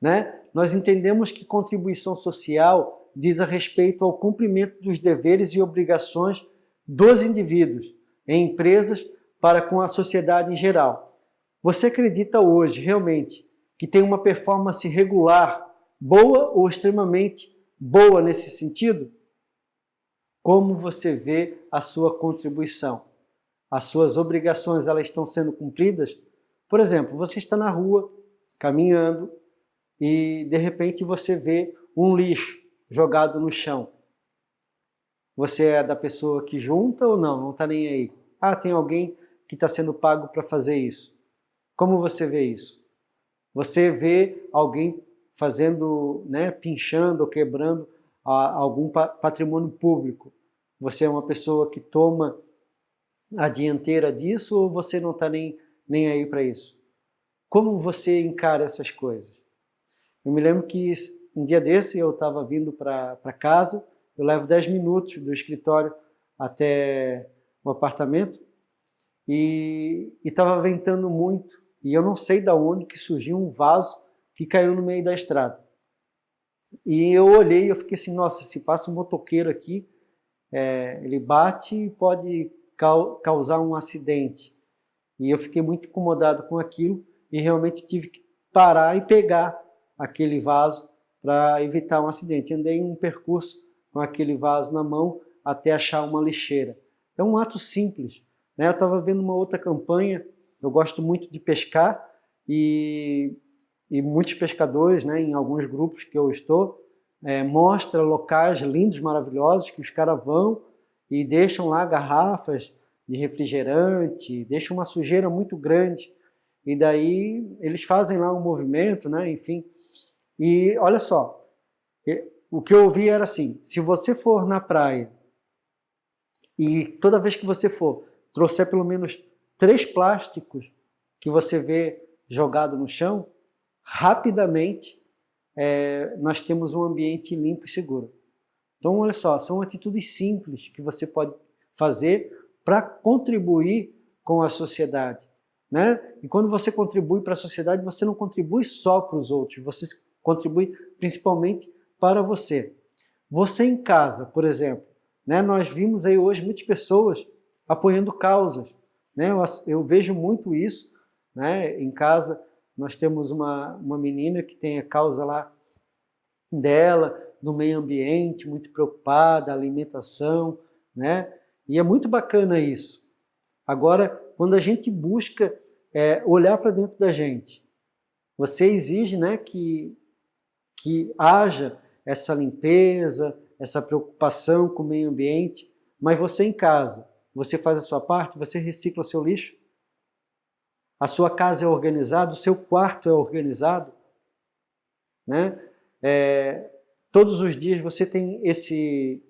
Né? Nós entendemos que contribuição social diz a respeito ao cumprimento dos deveres e obrigações dos indivíduos em empresas para com a sociedade em geral. Você acredita hoje, realmente, que tem uma performance regular, boa ou extremamente boa nesse sentido? Como você vê a sua contribuição? as suas obrigações elas estão sendo cumpridas? Por exemplo, você está na rua, caminhando, e de repente você vê um lixo jogado no chão. Você é da pessoa que junta ou não? Não está nem aí. Ah, tem alguém que está sendo pago para fazer isso. Como você vê isso? Você vê alguém fazendo, né, pinchando ou quebrando algum patrimônio público. Você é uma pessoa que toma a dianteira disso ou você não está nem, nem aí para isso? Como você encara essas coisas? Eu me lembro que um dia desse eu estava vindo para casa, eu levo 10 minutos do escritório até o apartamento e estava ventando muito e eu não sei de onde que surgiu um vaso que caiu no meio da estrada. E eu olhei e eu fiquei assim, nossa, se passa um motoqueiro aqui, é, ele bate e pode causar um acidente. E eu fiquei muito incomodado com aquilo e realmente tive que parar e pegar aquele vaso para evitar um acidente. Andei um percurso com aquele vaso na mão até achar uma lixeira. É um ato simples. Né? Eu estava vendo uma outra campanha, eu gosto muito de pescar e, e muitos pescadores, né, em alguns grupos que eu estou, é, mostra locais lindos, maravilhosos, que os caras vão e deixam lá garrafas de refrigerante, deixam uma sujeira muito grande. E daí eles fazem lá um movimento, né? enfim. E olha só, o que eu ouvi era assim, se você for na praia e toda vez que você for, trouxer pelo menos três plásticos que você vê jogado no chão, rapidamente é, nós temos um ambiente limpo e seguro. Então, olha só, são atitudes simples que você pode fazer para contribuir com a sociedade. Né? E quando você contribui para a sociedade, você não contribui só para os outros, você contribui principalmente para você. Você em casa, por exemplo, né? nós vimos aí hoje muitas pessoas apoiando causas. Né? Eu, eu vejo muito isso né? em casa. Nós temos uma, uma menina que tem a causa lá dela, do meio ambiente, muito preocupada, alimentação, né? E é muito bacana isso. Agora, quando a gente busca é, olhar para dentro da gente, você exige né, que, que haja essa limpeza, essa preocupação com o meio ambiente, mas você em casa, você faz a sua parte, você recicla o seu lixo? A sua casa é organizada, o seu quarto é organizado? Né? É, Todos os dias você tem esse,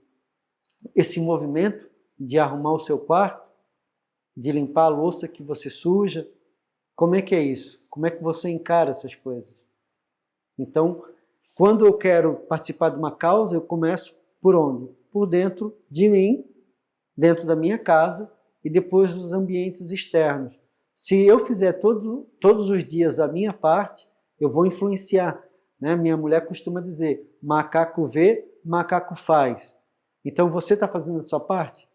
esse movimento de arrumar o seu quarto, de limpar a louça que você suja. Como é que é isso? Como é que você encara essas coisas? Então, quando eu quero participar de uma causa, eu começo por onde? Por dentro de mim, dentro da minha casa e depois dos ambientes externos. Se eu fizer todo, todos os dias a minha parte, eu vou influenciar Né? Minha mulher costuma dizer, macaco vê, macaco faz. Então você está fazendo a sua parte?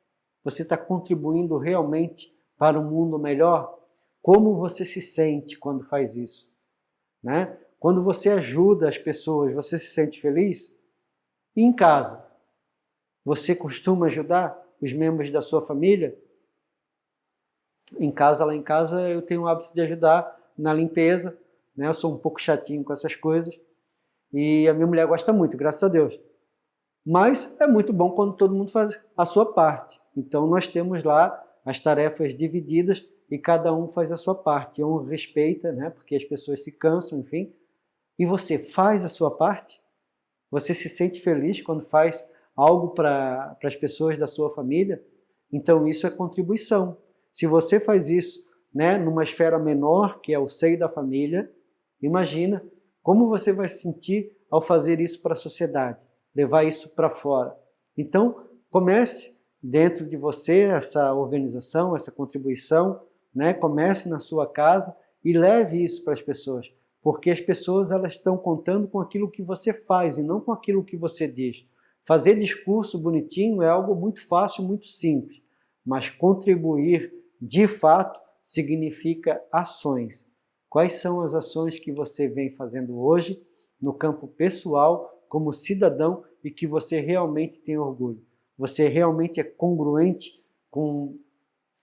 Você está contribuindo realmente para um mundo melhor? Como você se sente quando faz isso? Né? Quando você ajuda as pessoas, você se sente feliz? E em casa? Você costuma ajudar os membros da sua família? Em casa, lá em casa, eu tenho o hábito de ajudar na limpeza, né? Eu sou um pouco chatinho com essas coisas. E a minha mulher gosta muito, graças a Deus. Mas é muito bom quando todo mundo faz a sua parte. Então nós temos lá as tarefas divididas e cada um faz a sua parte. Um respeita, né? porque as pessoas se cansam, enfim. E você faz a sua parte? Você se sente feliz quando faz algo para as pessoas da sua família? Então isso é contribuição. Se você faz isso né, numa esfera menor, que é o seio da família, imagina como você vai se sentir ao fazer isso para a sociedade levar isso para fora. Então, comece dentro de você essa organização, essa contribuição, né? comece na sua casa e leve isso para as pessoas, porque as pessoas elas estão contando com aquilo que você faz e não com aquilo que você diz. Fazer discurso bonitinho é algo muito fácil, muito simples, mas contribuir de fato significa ações. Quais são as ações que você vem fazendo hoje no campo pessoal como cidadão e que você realmente tem orgulho. Você realmente é congruente com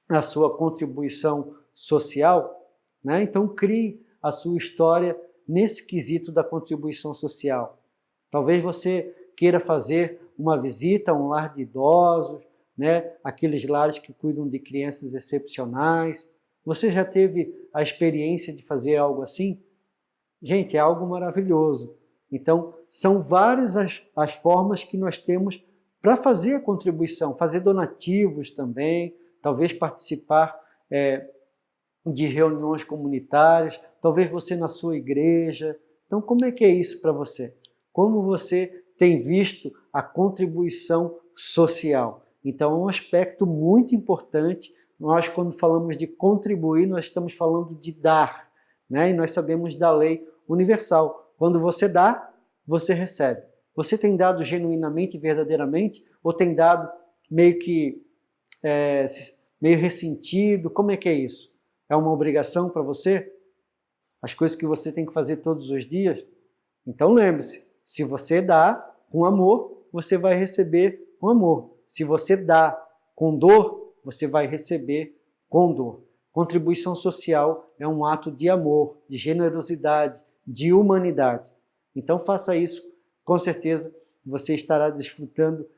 a sua contribuição social, né? então crie a sua história nesse quesito da contribuição social. Talvez você queira fazer uma visita a um lar de idosos, né? aqueles lares que cuidam de crianças excepcionais. Você já teve a experiência de fazer algo assim? Gente, é algo maravilhoso. Então, são várias as, as formas que nós temos para fazer a contribuição, fazer donativos também, talvez participar é, de reuniões comunitárias, talvez você na sua igreja. Então, como é que é isso para você? Como você tem visto a contribuição social? Então, é um aspecto muito importante. Nós, quando falamos de contribuir, nós estamos falando de dar. Né? E nós sabemos da lei universal. Quando você dá, você recebe. Você tem dado genuinamente e verdadeiramente? Ou tem dado meio que é, meio ressentido? Como é que é isso? É uma obrigação para você? As coisas que você tem que fazer todos os dias? Então lembre-se, se você dá com amor, você vai receber com amor. Se você dá com dor, você vai receber com dor. Contribuição social é um ato de amor, de generosidade, de humanidade. Então faça isso, com certeza você estará desfrutando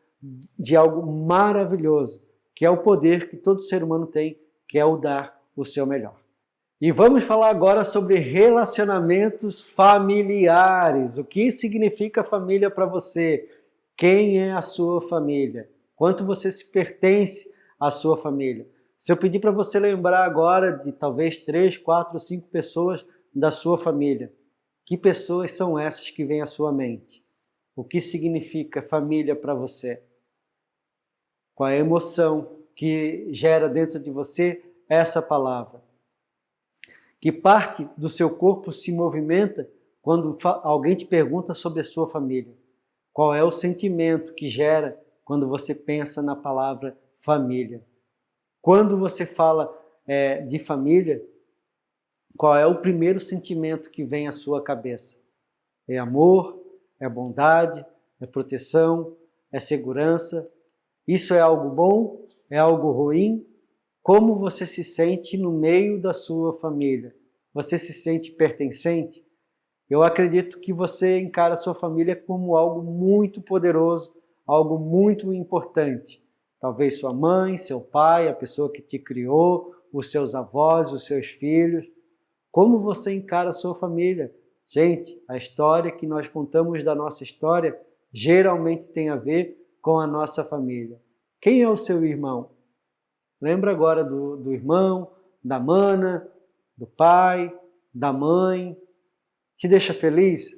de algo maravilhoso, que é o poder que todo ser humano tem, que é o dar o seu melhor. E vamos falar agora sobre relacionamentos familiares. O que significa família para você? Quem é a sua família? Quanto você se pertence à sua família? Se eu pedir para você lembrar agora de talvez três, quatro, cinco pessoas da sua família, que pessoas são essas que vêm à sua mente? O que significa família para você? Qual é a emoção que gera dentro de você essa palavra? Que parte do seu corpo se movimenta quando alguém te pergunta sobre a sua família? Qual é o sentimento que gera quando você pensa na palavra família? Quando você fala é, de família, qual é o primeiro sentimento que vem à sua cabeça? É amor? É bondade? É proteção? É segurança? Isso é algo bom? É algo ruim? Como você se sente no meio da sua família? Você se sente pertencente? Eu acredito que você encara a sua família como algo muito poderoso, algo muito importante. Talvez sua mãe, seu pai, a pessoa que te criou, os seus avós, os seus filhos. Como você encara a sua família? Gente, a história que nós contamos da nossa história geralmente tem a ver com a nossa família. Quem é o seu irmão? Lembra agora do, do irmão, da mana, do pai, da mãe? Te deixa feliz?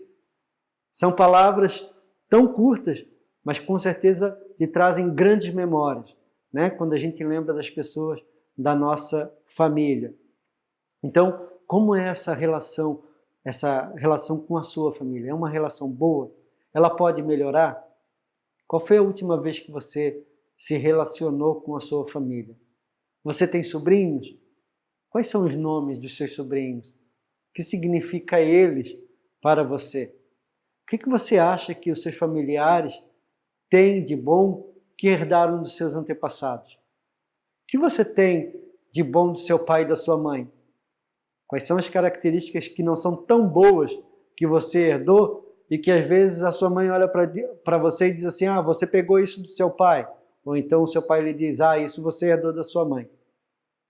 São palavras tão curtas, mas com certeza te trazem grandes memórias, né? quando a gente lembra das pessoas da nossa família. Então, como é essa relação essa relação com a sua família? É uma relação boa? Ela pode melhorar? Qual foi a última vez que você se relacionou com a sua família? Você tem sobrinhos? Quais são os nomes dos seus sobrinhos? O que significa eles para você? O que, que você acha que os seus familiares têm de bom que herdaram dos seus antepassados? O que você tem de bom do seu pai e da sua mãe? Quais são as características que não são tão boas que você herdou e que às vezes a sua mãe olha para você e diz assim, ah, você pegou isso do seu pai. Ou então o seu pai lhe diz, ah, isso você herdou da sua mãe.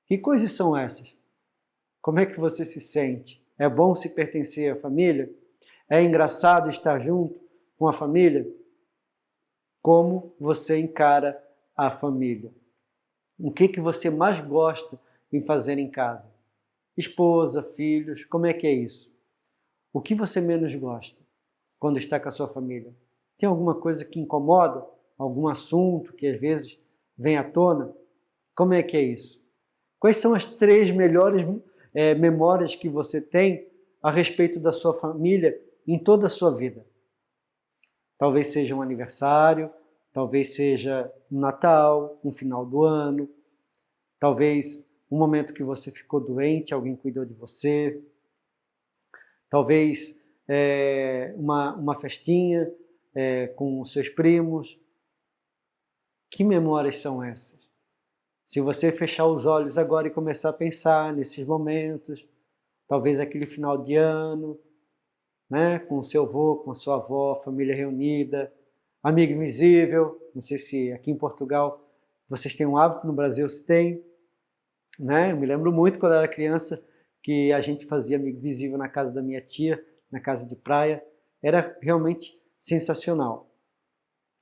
Que coisas são essas? Como é que você se sente? É bom se pertencer à família? É engraçado estar junto com a família? Como você encara a família? O que, que você mais gosta em fazer em casa? Esposa, filhos, como é que é isso? O que você menos gosta quando está com a sua família? Tem alguma coisa que incomoda? Algum assunto que às vezes vem à tona? Como é que é isso? Quais são as três melhores é, memórias que você tem a respeito da sua família em toda a sua vida. Talvez seja um aniversário, talvez seja um Natal, um final do ano, talvez um momento que você ficou doente, alguém cuidou de você, talvez é, uma, uma festinha é, com seus primos. Que memórias são essas? Se você fechar os olhos agora e começar a pensar nesses momentos, talvez aquele final de ano, né, com seu avô, com sua avó, família reunida, amigo invisível, não sei se aqui em Portugal vocês têm um hábito, no Brasil se tem, né? Eu me lembro muito quando era criança que a gente fazia amigo visível na casa da minha tia, na casa de praia, era realmente sensacional.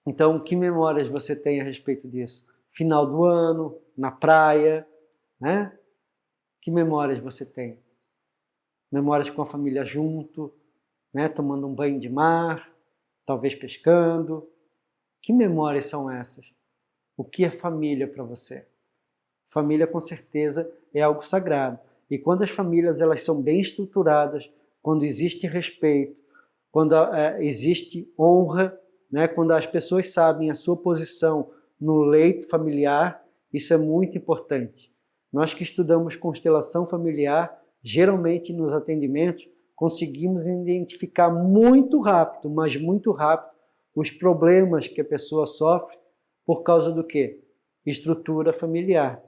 Então, que memórias você tem a respeito disso? Final do ano, na praia, né? Que memórias você tem? Memórias com a família junto, né, tomando um banho de mar, talvez pescando. Que memórias são essas? O que é família para você? Família, com certeza, é algo sagrado. E quando as famílias elas são bem estruturadas, quando existe respeito, quando é, existe honra, né, quando as pessoas sabem a sua posição no leito familiar, isso é muito importante. Nós que estudamos constelação familiar, geralmente nos atendimentos, conseguimos identificar muito rápido, mas muito rápido, os problemas que a pessoa sofre por causa do quê? Estrutura familiar.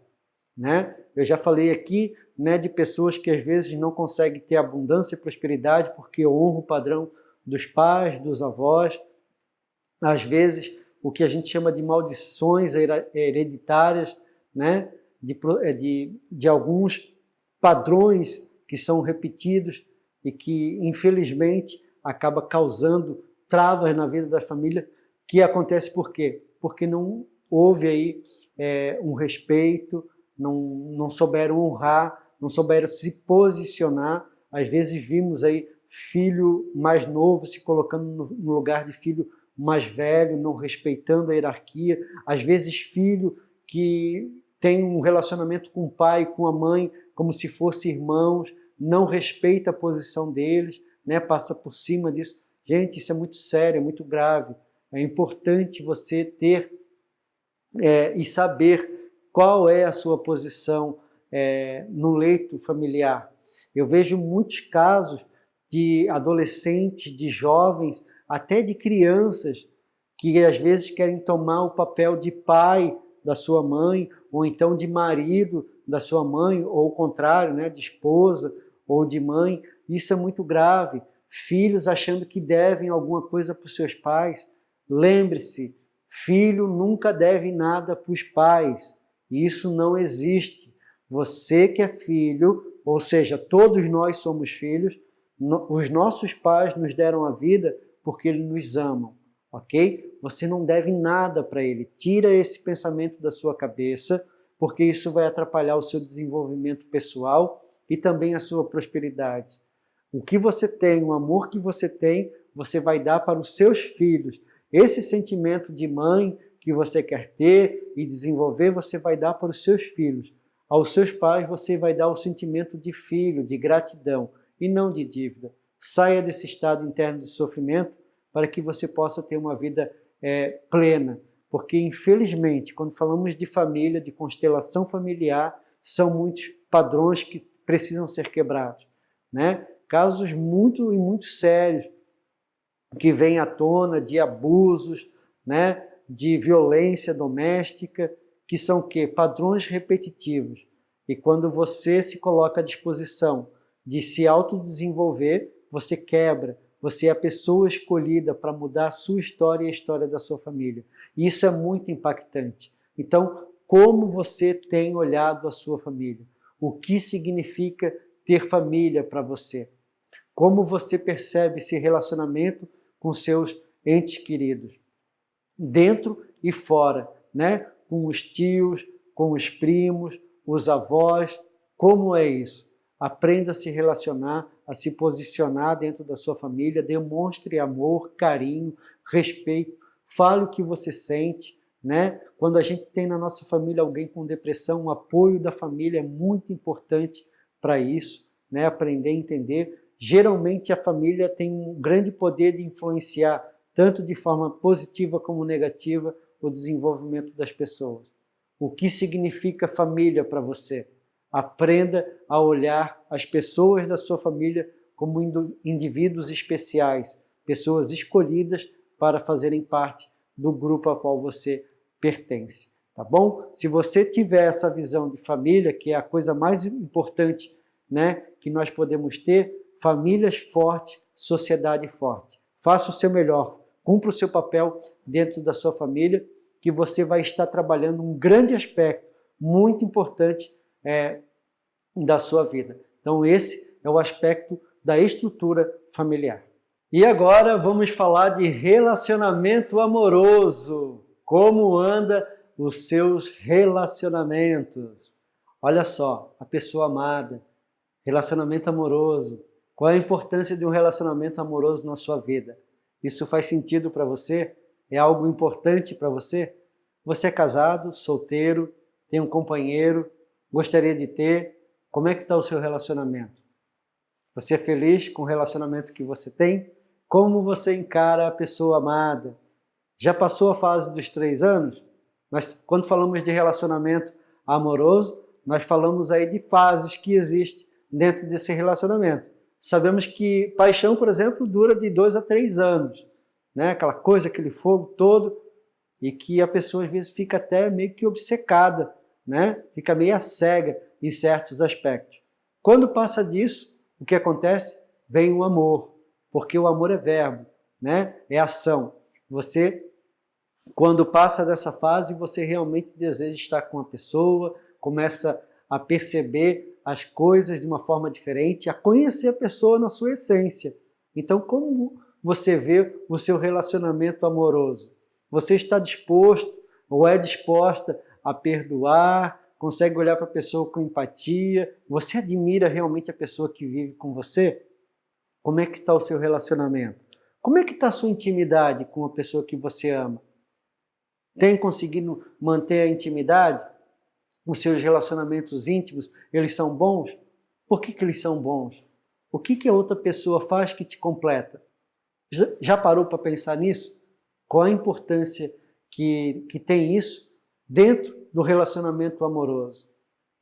Né? Eu já falei aqui né, de pessoas que às vezes não conseguem ter abundância e prosperidade porque honram o padrão dos pais, dos avós. Às vezes, o que a gente chama de maldições hereditárias, né? de, de, de alguns padrões que são repetidos e que, infelizmente, acaba causando travas na vida da família, que acontece por quê? Porque não houve aí é, um respeito, não, não souberam honrar, não souberam se posicionar. Às vezes vimos aí filho mais novo se colocando no lugar de filho mais velho, não respeitando a hierarquia. Às vezes filho que tem um relacionamento com o pai, com a mãe, como se fossem irmãos, não respeita a posição deles, né, passa por cima disso. Gente, isso é muito sério, é muito grave. É importante você ter é, e saber qual é a sua posição é, no leito familiar. Eu vejo muitos casos de adolescentes, de jovens, até de crianças, que às vezes querem tomar o papel de pai da sua mãe, ou então de marido da sua mãe, ou o contrário, né, de esposa, ou de mãe, isso é muito grave. Filhos achando que devem alguma coisa para os seus pais. Lembre-se, filho nunca deve nada para os pais. Isso não existe. Você que é filho, ou seja, todos nós somos filhos, os nossos pais nos deram a vida porque eles nos amam, ok? Você não deve nada para ele. Tira esse pensamento da sua cabeça, porque isso vai atrapalhar o seu desenvolvimento pessoal e também a sua prosperidade. O que você tem, o amor que você tem, você vai dar para os seus filhos. Esse sentimento de mãe que você quer ter e desenvolver, você vai dar para os seus filhos. Aos seus pais, você vai dar o sentimento de filho, de gratidão, e não de dívida. Saia desse estado interno de sofrimento para que você possa ter uma vida é, plena. Porque, infelizmente, quando falamos de família, de constelação familiar, são muitos padrões que precisam ser quebrados. Né? Casos muito e muito sérios que vêm à tona de abusos, né? de violência doméstica, que são que padrões repetitivos. E quando você se coloca à disposição de se autodesenvolver, você quebra, você é a pessoa escolhida para mudar a sua história e a história da sua família. E isso é muito impactante. Então, como você tem olhado a sua família? O que significa ter família para você? Como você percebe esse relacionamento com seus entes queridos? Dentro e fora, né? com os tios, com os primos, os avós. Como é isso? Aprenda a se relacionar, a se posicionar dentro da sua família, demonstre amor, carinho, respeito, fale o que você sente, né? Quando a gente tem na nossa família alguém com depressão, o apoio da família é muito importante para isso, né? Aprender a entender. Geralmente a família tem um grande poder de influenciar, tanto de forma positiva como negativa, o desenvolvimento das pessoas. O que significa família para você? Aprenda a olhar as pessoas da sua família como indivíduos especiais, pessoas escolhidas para fazerem parte do grupo a qual você pertence. Tá bom? Se você tiver essa visão de família, que é a coisa mais importante né, que nós podemos ter, famílias fortes, sociedade forte. Faça o seu melhor, cumpra o seu papel dentro da sua família, que você vai estar trabalhando um grande aspecto muito importante é, da sua vida. Então esse é o aspecto da estrutura familiar. E agora vamos falar de relacionamento amoroso. Como anda os seus relacionamentos? Olha só, a pessoa amada, relacionamento amoroso. Qual é a importância de um relacionamento amoroso na sua vida? Isso faz sentido para você? É algo importante para você? Você é casado, solteiro, tem um companheiro, gostaria de ter? Como é que está o seu relacionamento? Você é feliz com o relacionamento que você tem? Como você encara a pessoa amada? Já passou a fase dos três anos? Mas quando falamos de relacionamento amoroso, nós falamos aí de fases que existem dentro desse relacionamento. Sabemos que paixão, por exemplo, dura de dois a três anos né? aquela coisa, aquele fogo todo, e que a pessoa às vezes fica até meio que obcecada, né? fica meio cega em certos aspectos. Quando passa disso, o que acontece? Vem o amor, porque o amor é verbo, né? é ação. Você, quando passa dessa fase, você realmente deseja estar com a pessoa, começa a perceber as coisas de uma forma diferente, a conhecer a pessoa na sua essência. Então, como você vê o seu relacionamento amoroso? Você está disposto ou é disposta a perdoar, consegue olhar para a pessoa com empatia? Você admira realmente a pessoa que vive com você? Como é que está o seu relacionamento? Como é que está a sua intimidade com a pessoa que você ama? Tem conseguido manter a intimidade? Os seus relacionamentos íntimos, eles são bons? Por que, que eles são bons? O que, que a outra pessoa faz que te completa? Já parou para pensar nisso? Qual a importância que, que tem isso dentro do relacionamento amoroso?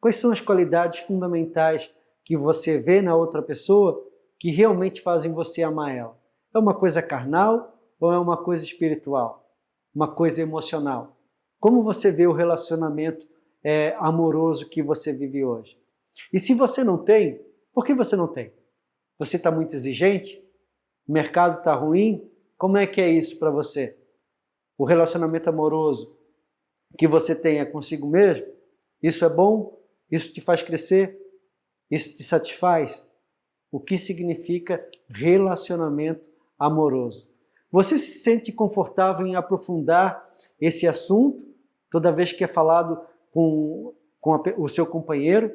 Quais são as qualidades fundamentais que você vê na outra pessoa que realmente fazem você amar ela? É uma coisa carnal ou é uma coisa espiritual? Uma coisa emocional? Como você vê o relacionamento é, amoroso que você vive hoje? E se você não tem, por que você não tem? Você está muito exigente? O mercado está ruim? Como é que é isso para você? O relacionamento amoroso que você é consigo mesmo? Isso é bom? Isso te faz crescer? Isso te satisfaz? O que significa relacionamento amoroso? Você se sente confortável em aprofundar esse assunto toda vez que é falado com, com a, o seu companheiro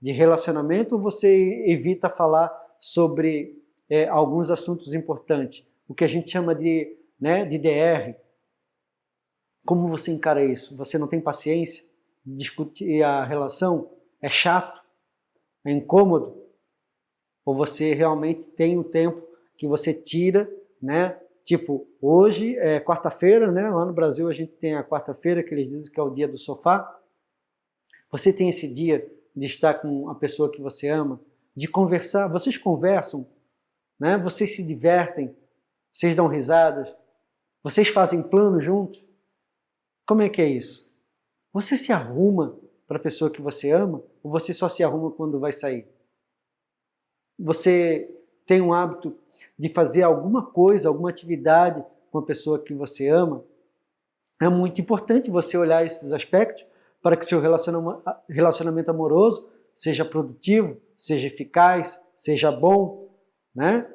de relacionamento ou você evita falar sobre é, alguns assuntos importantes, o que a gente chama de, né, de DR. Como você encara isso? Você não tem paciência discutir a relação? É chato? É incômodo? Ou você realmente tem o tempo que você tira, né? Tipo, hoje é quarta-feira, né? Lá no Brasil a gente tem a quarta-feira, que eles dizem que é o dia do sofá. Você tem esse dia de estar com a pessoa que você ama, de conversar. Vocês conversam, né? Vocês se divertem, vocês dão risadas, vocês fazem planos juntos. Como é que é isso? Você se arruma para a pessoa que você ama ou você só se arruma quando vai sair? Você tem um hábito de fazer alguma coisa, alguma atividade com a pessoa que você ama? É muito importante você olhar esses aspectos para que seu relacionamento amoroso seja produtivo, seja eficaz, seja bom, né?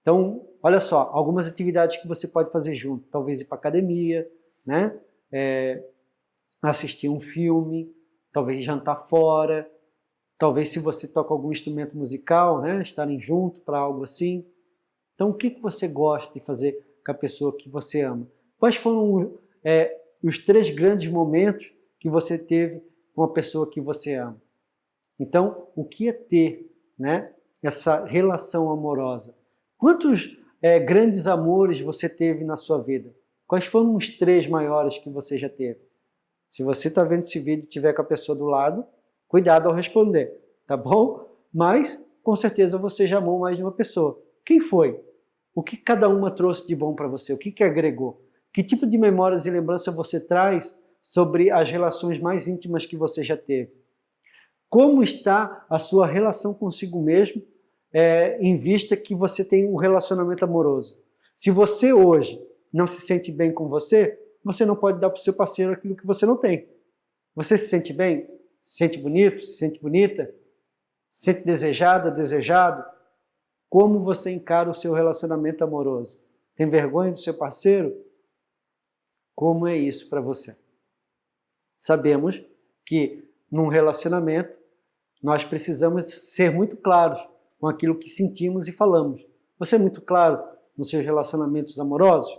Então, olha só, algumas atividades que você pode fazer junto, talvez ir para academia, né? É, assistir um filme, talvez jantar fora, talvez se você toca algum instrumento musical, né, estarem juntos para algo assim. Então, o que, que você gosta de fazer com a pessoa que você ama? Quais foram é, os três grandes momentos que você teve com a pessoa que você ama? Então, o que é ter né, essa relação amorosa? Quantos é, grandes amores você teve na sua vida? Quais foram os três maiores que você já teve? Se você está vendo esse vídeo e tiver com a pessoa do lado, cuidado ao responder, tá bom? Mas, com certeza, você já amou mais de uma pessoa. Quem foi? O que cada uma trouxe de bom para você? O que, que agregou? Que tipo de memórias e lembrança você traz sobre as relações mais íntimas que você já teve? Como está a sua relação consigo mesmo é, em vista que você tem um relacionamento amoroso? Se você hoje não se sente bem com você, você não pode dar para o seu parceiro aquilo que você não tem. Você se sente bem? Se sente bonito? Se sente bonita? Se sente desejada, desejado? Como você encara o seu relacionamento amoroso? Tem vergonha do seu parceiro? Como é isso para você? Sabemos que num relacionamento nós precisamos ser muito claros com aquilo que sentimos e falamos. Você é muito claro nos seus relacionamentos amorosos?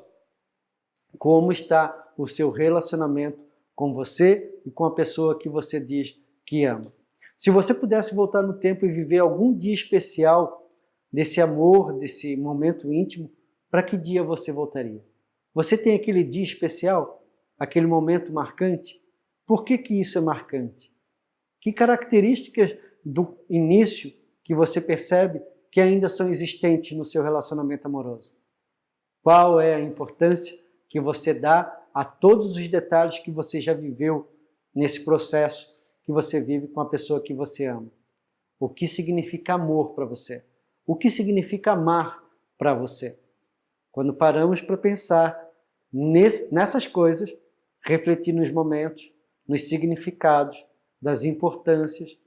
Como está o seu relacionamento com você e com a pessoa que você diz que ama. Se você pudesse voltar no tempo e viver algum dia especial desse amor, desse momento íntimo, para que dia você voltaria? Você tem aquele dia especial? Aquele momento marcante? Por que, que isso é marcante? Que características do início que você percebe que ainda são existentes no seu relacionamento amoroso? Qual é a importância que você dá a todos os detalhes que você já viveu nesse processo que você vive com a pessoa que você ama. O que significa amor para você? O que significa amar para você? Quando paramos para pensar nessas coisas, refletir nos momentos, nos significados, das importâncias,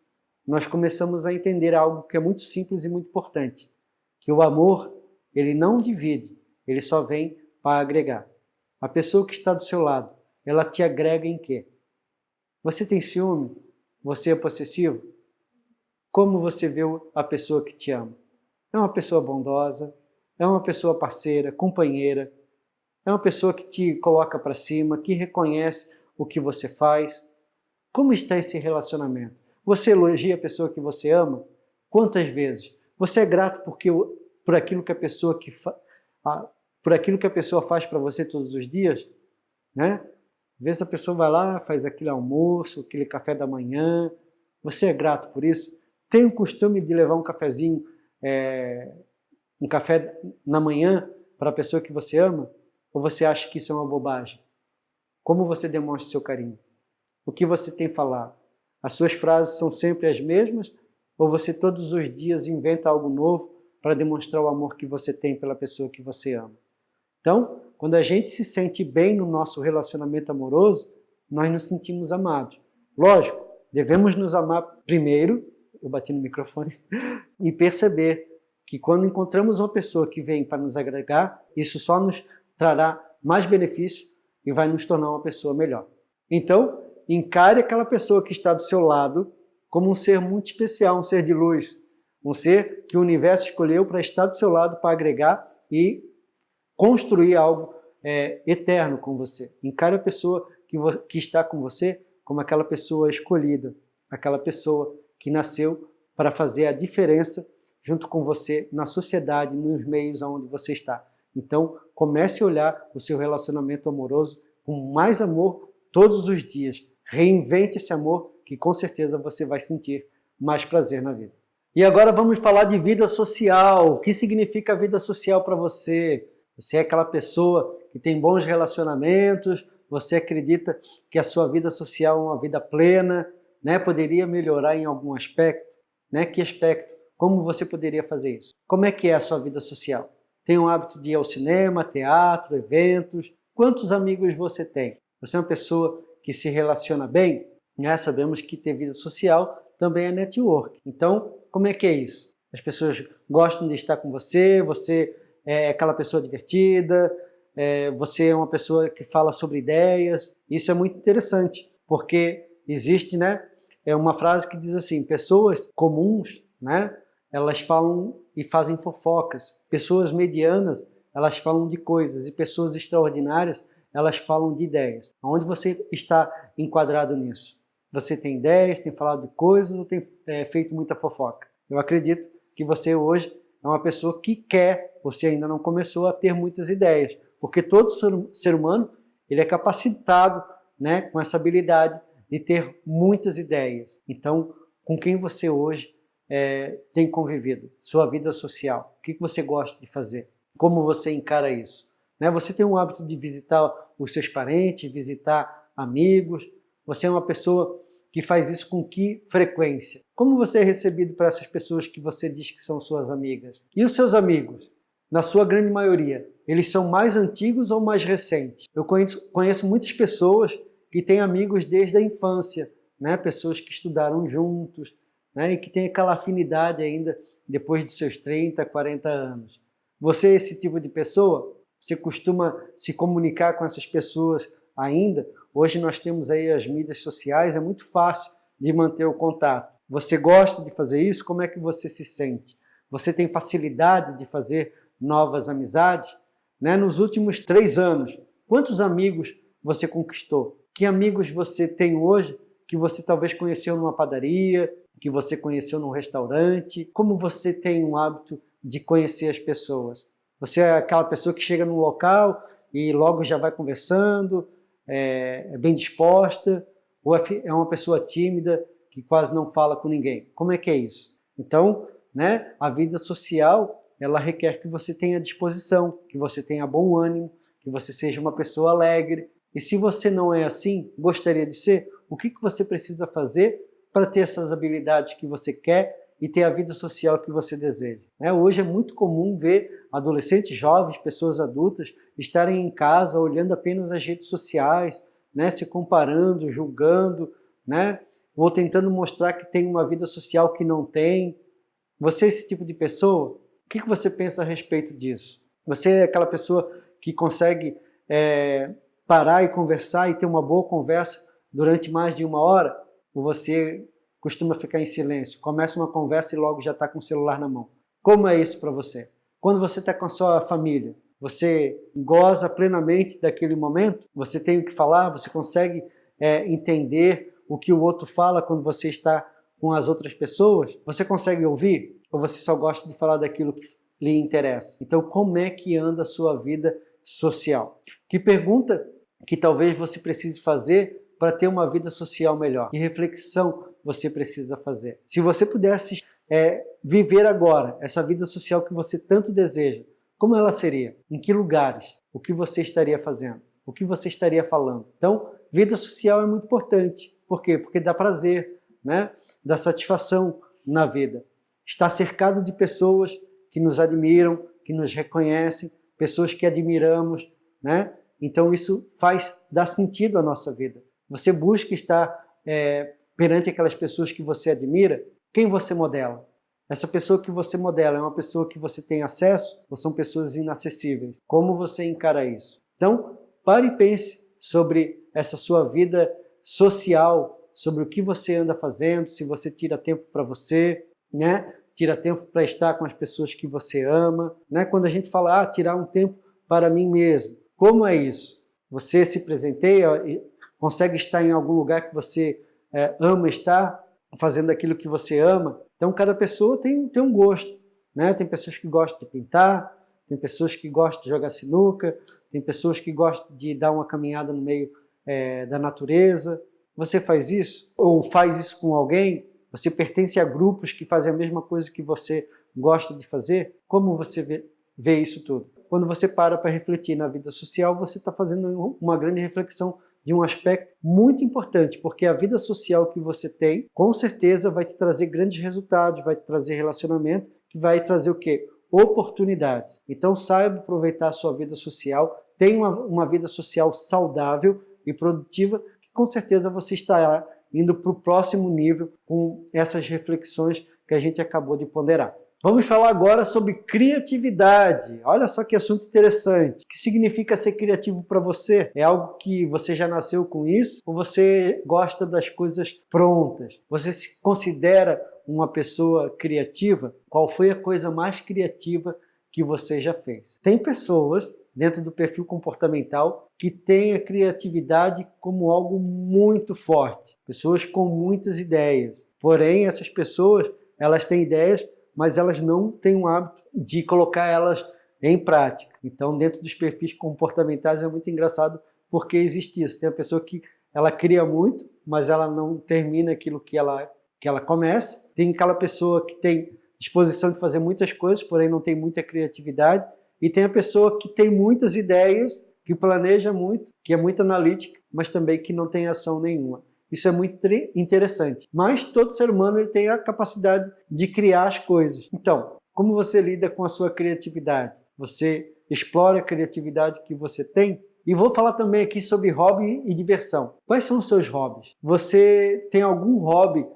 nós começamos a entender algo que é muito simples e muito importante, que o amor, ele não divide, ele só vem para agregar. A pessoa que está do seu lado, ela te agrega em quê? Você tem ciúme? Você é possessivo? Como você vê a pessoa que te ama? É uma pessoa bondosa? É uma pessoa parceira, companheira? É uma pessoa que te coloca para cima, que reconhece o que você faz? Como está esse relacionamento? Você elogia a pessoa que você ama? Quantas vezes? Você é grato porque, por aquilo que a pessoa que por aquilo que a pessoa faz para você todos os dias, né? Às vezes a pessoa vai lá, faz aquele almoço, aquele café da manhã, você é grato por isso? Tem o costume de levar um cafezinho, é, um café na manhã para a pessoa que você ama? Ou você acha que isso é uma bobagem? Como você demonstra seu carinho? O que você tem falado? As suas frases são sempre as mesmas? Ou você todos os dias inventa algo novo para demonstrar o amor que você tem pela pessoa que você ama? Então, quando a gente se sente bem no nosso relacionamento amoroso, nós nos sentimos amados. Lógico, devemos nos amar primeiro, eu bati no microfone, e perceber que quando encontramos uma pessoa que vem para nos agregar, isso só nos trará mais benefício e vai nos tornar uma pessoa melhor. Então, encare aquela pessoa que está do seu lado como um ser muito especial, um ser de luz, um ser que o universo escolheu para estar do seu lado, para agregar e construir algo é, eterno com você. Encare a pessoa que, que está com você como aquela pessoa escolhida, aquela pessoa que nasceu para fazer a diferença junto com você na sociedade, nos meios onde você está. Então, comece a olhar o seu relacionamento amoroso com mais amor todos os dias. Reinvente esse amor que com certeza você vai sentir mais prazer na vida. E agora vamos falar de vida social. O que significa vida social para você? Você é aquela pessoa que tem bons relacionamentos, você acredita que a sua vida social é uma vida plena, né? poderia melhorar em algum aspecto? Né? Que aspecto? Como você poderia fazer isso? Como é que é a sua vida social? Tem o hábito de ir ao cinema, teatro, eventos? Quantos amigos você tem? Você é uma pessoa que se relaciona bem? Né? Sabemos que ter vida social também é network. Então, como é que é isso? As pessoas gostam de estar com você, você é aquela pessoa divertida, é, você é uma pessoa que fala sobre ideias. Isso é muito interessante, porque existe né, é uma frase que diz assim, pessoas comuns, né, elas falam e fazem fofocas. Pessoas medianas, elas falam de coisas, e pessoas extraordinárias, elas falam de ideias. Onde você está enquadrado nisso? Você tem ideias, tem falado de coisas ou tem é, feito muita fofoca? Eu acredito que você hoje é uma pessoa que quer, você ainda não começou a ter muitas ideias, porque todo ser humano ele é capacitado né, com essa habilidade de ter muitas ideias. Então, com quem você hoje é, tem convivido? Sua vida social. O que você gosta de fazer? Como você encara isso? Né? Você tem o hábito de visitar os seus parentes, visitar amigos, você é uma pessoa que faz isso com que frequência? Como você é recebido por essas pessoas que você diz que são suas amigas? E os seus amigos? Na sua grande maioria, eles são mais antigos ou mais recentes? Eu conheço, conheço muitas pessoas que têm amigos desde a infância, né? pessoas que estudaram juntos, né? e que têm aquela afinidade ainda depois de seus 30, 40 anos. Você é esse tipo de pessoa? Você costuma se comunicar com essas pessoas ainda? Hoje nós temos aí as mídias sociais, é muito fácil de manter o contato. Você gosta de fazer isso? Como é que você se sente? Você tem facilidade de fazer novas amizades? Né? Nos últimos três anos, quantos amigos você conquistou? Que amigos você tem hoje que você talvez conheceu numa padaria, que você conheceu num restaurante? Como você tem um hábito de conhecer as pessoas? Você é aquela pessoa que chega num local e logo já vai conversando, é, é bem disposta, ou é, é uma pessoa tímida que quase não fala com ninguém. Como é que é isso? Então, né, a vida social, ela requer que você tenha disposição, que você tenha bom ânimo, que você seja uma pessoa alegre. E se você não é assim, gostaria de ser, o que, que você precisa fazer para ter essas habilidades que você quer e ter a vida social que você deseja. É, hoje é muito comum ver adolescentes, jovens, pessoas adultas estarem em casa olhando apenas as redes sociais, né, se comparando, julgando, né, ou tentando mostrar que tem uma vida social que não tem. Você é esse tipo de pessoa? O que você pensa a respeito disso? Você é aquela pessoa que consegue é, parar e conversar e ter uma boa conversa durante mais de uma hora? Ou você costuma ficar em silêncio, começa uma conversa e logo já está com o celular na mão. Como é isso para você? Quando você está com a sua família, você goza plenamente daquele momento? Você tem o que falar? Você consegue é, entender o que o outro fala quando você está com as outras pessoas? Você consegue ouvir? Ou você só gosta de falar daquilo que lhe interessa? Então, como é que anda a sua vida social? Que pergunta que talvez você precise fazer para ter uma vida social melhor? Que reflexão você precisa fazer. Se você pudesse é, viver agora essa vida social que você tanto deseja, como ela seria? Em que lugares? O que você estaria fazendo? O que você estaria falando? Então, vida social é muito importante. Por quê? Porque dá prazer, né? dá satisfação na vida. Está cercado de pessoas que nos admiram, que nos reconhecem, pessoas que admiramos, né? Então isso faz, dá sentido à nossa vida. Você busca estar é, perante aquelas pessoas que você admira, quem você modela? Essa pessoa que você modela é uma pessoa que você tem acesso ou são pessoas inacessíveis? Como você encara isso? Então, pare e pense sobre essa sua vida social, sobre o que você anda fazendo, se você tira tempo para você, né? tira tempo para estar com as pessoas que você ama. Né? Quando a gente fala, ah, tirar um tempo para mim mesmo, como é isso? Você se presenteia, consegue estar em algum lugar que você é, ama estar fazendo aquilo que você ama. Então cada pessoa tem, tem um gosto. Né? Tem pessoas que gostam de pintar, tem pessoas que gostam de jogar sinuca, tem pessoas que gostam de dar uma caminhada no meio é, da natureza. Você faz isso? Ou faz isso com alguém? Você pertence a grupos que fazem a mesma coisa que você gosta de fazer? Como você vê, vê isso tudo? Quando você para para refletir na vida social, você está fazendo uma grande reflexão de um aspecto muito importante, porque a vida social que você tem, com certeza vai te trazer grandes resultados, vai te trazer relacionamento, que vai trazer o quê? Oportunidades. Então saiba aproveitar a sua vida social, tenha uma, uma vida social saudável e produtiva, que com certeza você estará indo para o próximo nível com essas reflexões que a gente acabou de ponderar. Vamos falar agora sobre criatividade. Olha só que assunto interessante. O que significa ser criativo para você? É algo que você já nasceu com isso? Ou você gosta das coisas prontas? Você se considera uma pessoa criativa? Qual foi a coisa mais criativa que você já fez? Tem pessoas dentro do perfil comportamental que têm a criatividade como algo muito forte. Pessoas com muitas ideias. Porém, essas pessoas, elas têm ideias mas elas não têm o hábito de colocar elas em prática. Então, dentro dos perfis comportamentais é muito engraçado porque existe isso. Tem a pessoa que ela cria muito, mas ela não termina aquilo que ela, que ela começa. Tem aquela pessoa que tem disposição de fazer muitas coisas, porém não tem muita criatividade. E tem a pessoa que tem muitas ideias, que planeja muito, que é muito analítica, mas também que não tem ação nenhuma. Isso é muito interessante. Mas todo ser humano ele tem a capacidade de criar as coisas. Então, como você lida com a sua criatividade? Você explora a criatividade que você tem? E vou falar também aqui sobre hobby e diversão. Quais são os seus hobbies? Você tem algum hobby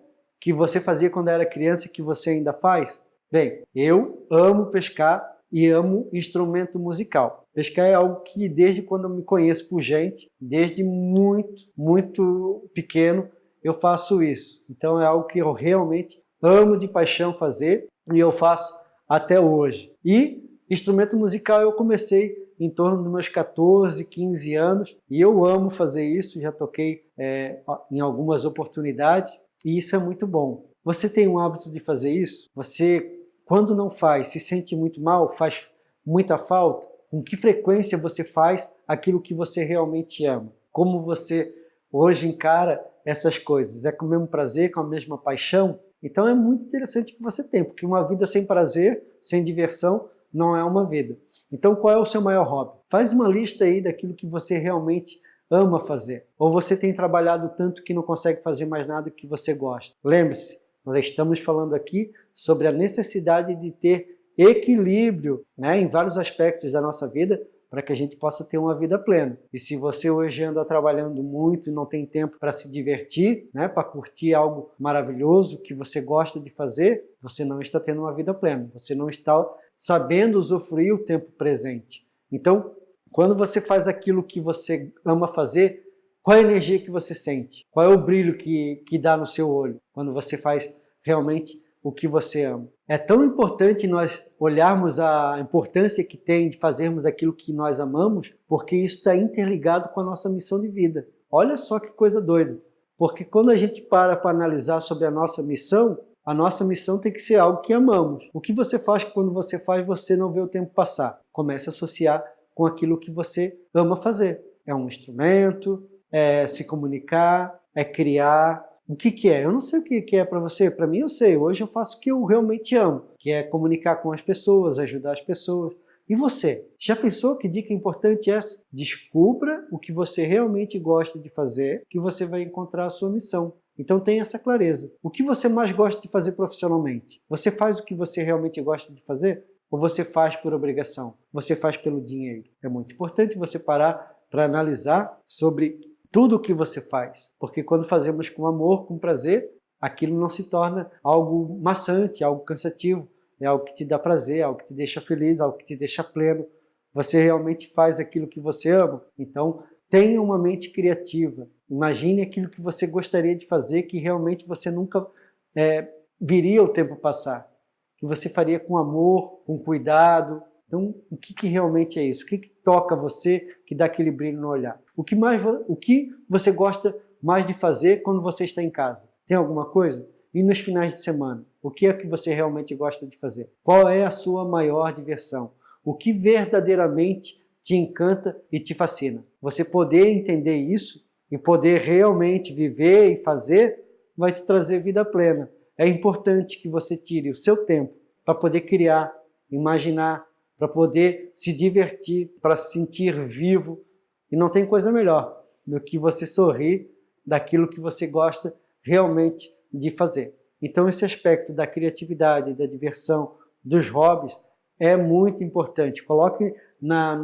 que você fazia quando era criança que você ainda faz? Bem, eu amo pescar e amo instrumento musical. Pescar é algo que desde quando eu me conheço por gente, desde muito, muito pequeno, eu faço isso. Então é algo que eu realmente amo de paixão fazer e eu faço até hoje. E instrumento musical eu comecei em torno dos meus 14, 15 anos e eu amo fazer isso, já toquei é, em algumas oportunidades e isso é muito bom. Você tem um hábito de fazer isso? Você quando não faz, se sente muito mal, faz muita falta? Com que frequência você faz aquilo que você realmente ama? Como você hoje encara essas coisas? É com o mesmo prazer, com a mesma paixão? Então é muito interessante que você tem, porque uma vida sem prazer, sem diversão, não é uma vida. Então qual é o seu maior hobby? Faz uma lista aí daquilo que você realmente ama fazer. Ou você tem trabalhado tanto que não consegue fazer mais nada que você gosta. Lembre-se, nós estamos falando aqui sobre a necessidade de ter equilíbrio né, em vários aspectos da nossa vida para que a gente possa ter uma vida plena. E se você hoje anda trabalhando muito e não tem tempo para se divertir, né, para curtir algo maravilhoso que você gosta de fazer, você não está tendo uma vida plena, você não está sabendo usufruir o tempo presente. Então, quando você faz aquilo que você ama fazer, qual é a energia que você sente? Qual é o brilho que, que dá no seu olho quando você faz realmente o que você ama? É tão importante nós olharmos a importância que tem de fazermos aquilo que nós amamos, porque isso está interligado com a nossa missão de vida. Olha só que coisa doida. Porque quando a gente para para analisar sobre a nossa missão, a nossa missão tem que ser algo que amamos. O que você faz quando você faz, você não vê o tempo passar. Comece a associar com aquilo que você ama fazer. É um instrumento, é se comunicar, é criar. O que, que é? Eu não sei o que, que é para você, para mim eu sei. Hoje eu faço o que eu realmente amo, que é comunicar com as pessoas, ajudar as pessoas. E você? Já pensou que dica importante é essa? Descubra o que você realmente gosta de fazer, que você vai encontrar a sua missão. Então tenha essa clareza. O que você mais gosta de fazer profissionalmente? Você faz o que você realmente gosta de fazer? Ou você faz por obrigação? Você faz pelo dinheiro? É muito importante você parar para analisar sobre tudo o que você faz. Porque quando fazemos com amor, com prazer, aquilo não se torna algo maçante, algo cansativo. É algo que te dá prazer, algo que te deixa feliz, algo que te deixa pleno. Você realmente faz aquilo que você ama. Então, tenha uma mente criativa. Imagine aquilo que você gostaria de fazer que realmente você nunca é, viria o tempo passar. Que você faria com amor, com cuidado, então, o que, que realmente é isso? O que, que toca você que dá aquele brilho no olhar? O que, mais, o que você gosta mais de fazer quando você está em casa? Tem alguma coisa? E nos finais de semana? O que é que você realmente gosta de fazer? Qual é a sua maior diversão? O que verdadeiramente te encanta e te fascina? Você poder entender isso e poder realmente viver e fazer vai te trazer vida plena. É importante que você tire o seu tempo para poder criar, imaginar, para poder se divertir, para se sentir vivo. E não tem coisa melhor do que você sorrir daquilo que você gosta realmente de fazer. Então esse aspecto da criatividade, da diversão, dos hobbies é muito importante. Coloque na,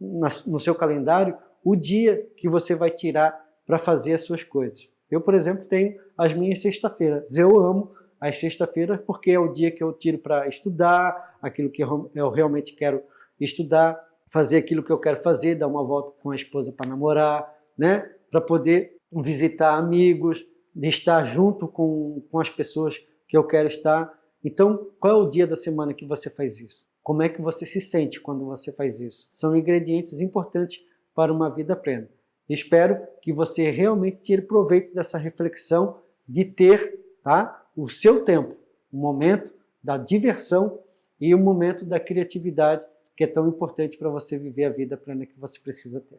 na, no seu calendário o dia que você vai tirar para fazer as suas coisas. Eu, por exemplo, tenho as minhas sexta-feiras. Eu amo as sexta-feiras porque é o dia que eu tiro para estudar, aquilo que eu realmente quero estudar, fazer aquilo que eu quero fazer, dar uma volta com a esposa para namorar, né? para poder visitar amigos, de estar junto com, com as pessoas que eu quero estar. Então, qual é o dia da semana que você faz isso? Como é que você se sente quando você faz isso? São ingredientes importantes para uma vida plena. Espero que você realmente tire proveito dessa reflexão de ter tá, o seu tempo, o momento da diversão e o momento da criatividade que é tão importante para você viver a vida plena que você precisa ter.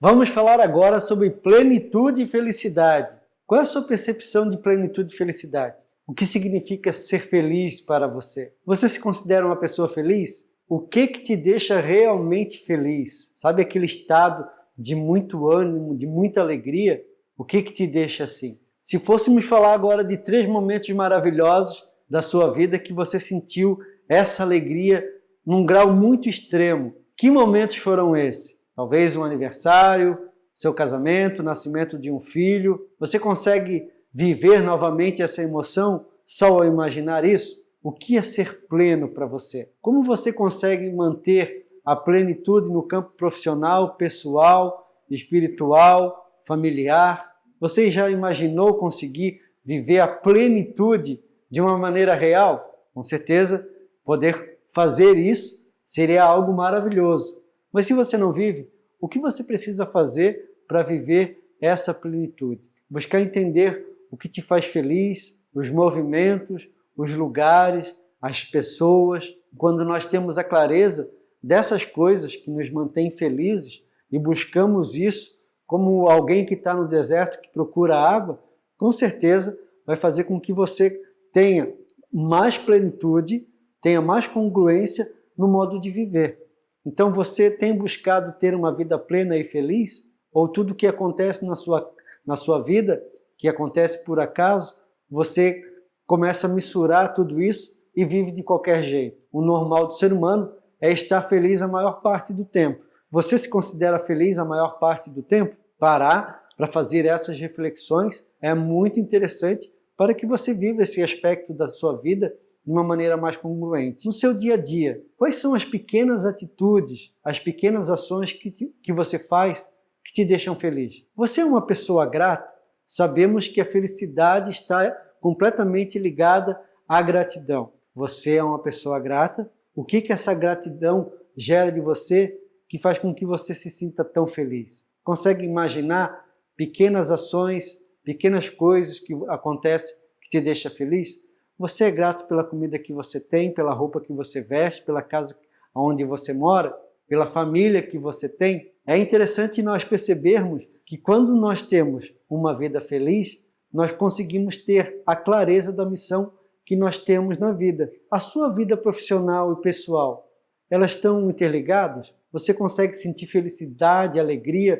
Vamos falar agora sobre plenitude e felicidade. Qual é a sua percepção de plenitude e felicidade? O que significa ser feliz para você? Você se considera uma pessoa feliz? O que que te deixa realmente feliz? Sabe aquele estado de muito ânimo, de muita alegria? O que que te deixa assim? Se fôssemos falar agora de três momentos maravilhosos da sua vida que você sentiu essa alegria num grau muito extremo, que momentos foram esses? Talvez um aniversário, seu casamento, nascimento de um filho. Você consegue viver novamente essa emoção só ao imaginar isso? O que é ser pleno para você? Como você consegue manter a plenitude no campo profissional, pessoal, espiritual, familiar? Você já imaginou conseguir viver a plenitude de uma maneira real? Com certeza, poder fazer isso seria algo maravilhoso. Mas se você não vive, o que você precisa fazer para viver essa plenitude? Buscar entender o que te faz feliz, os movimentos, os lugares, as pessoas. Quando nós temos a clareza dessas coisas que nos mantêm felizes e buscamos isso como alguém que está no deserto que procura água, com certeza vai fazer com que você tenha mais plenitude, tenha mais congruência no modo de viver. Então você tem buscado ter uma vida plena e feliz? Ou tudo que acontece na sua, na sua vida, que acontece por acaso, você começa a misturar tudo isso e vive de qualquer jeito. O normal do ser humano é estar feliz a maior parte do tempo. Você se considera feliz a maior parte do tempo? Parar para fazer essas reflexões é muito interessante para que você viva esse aspecto da sua vida de uma maneira mais congruente. No seu dia a dia, quais são as pequenas atitudes, as pequenas ações que, te, que você faz que te deixam feliz? Você é uma pessoa grata? Sabemos que a felicidade está completamente ligada à gratidão. Você é uma pessoa grata? O que, que essa gratidão gera de você que faz com que você se sinta tão feliz? Consegue imaginar pequenas ações, pequenas coisas que acontecem que te deixam feliz? Você é grato pela comida que você tem, pela roupa que você veste, pela casa onde você mora, pela família que você tem? É interessante nós percebermos que quando nós temos uma vida feliz, nós conseguimos ter a clareza da missão que nós temos na vida. A sua vida profissional e pessoal, elas estão interligadas? Você consegue sentir felicidade, alegria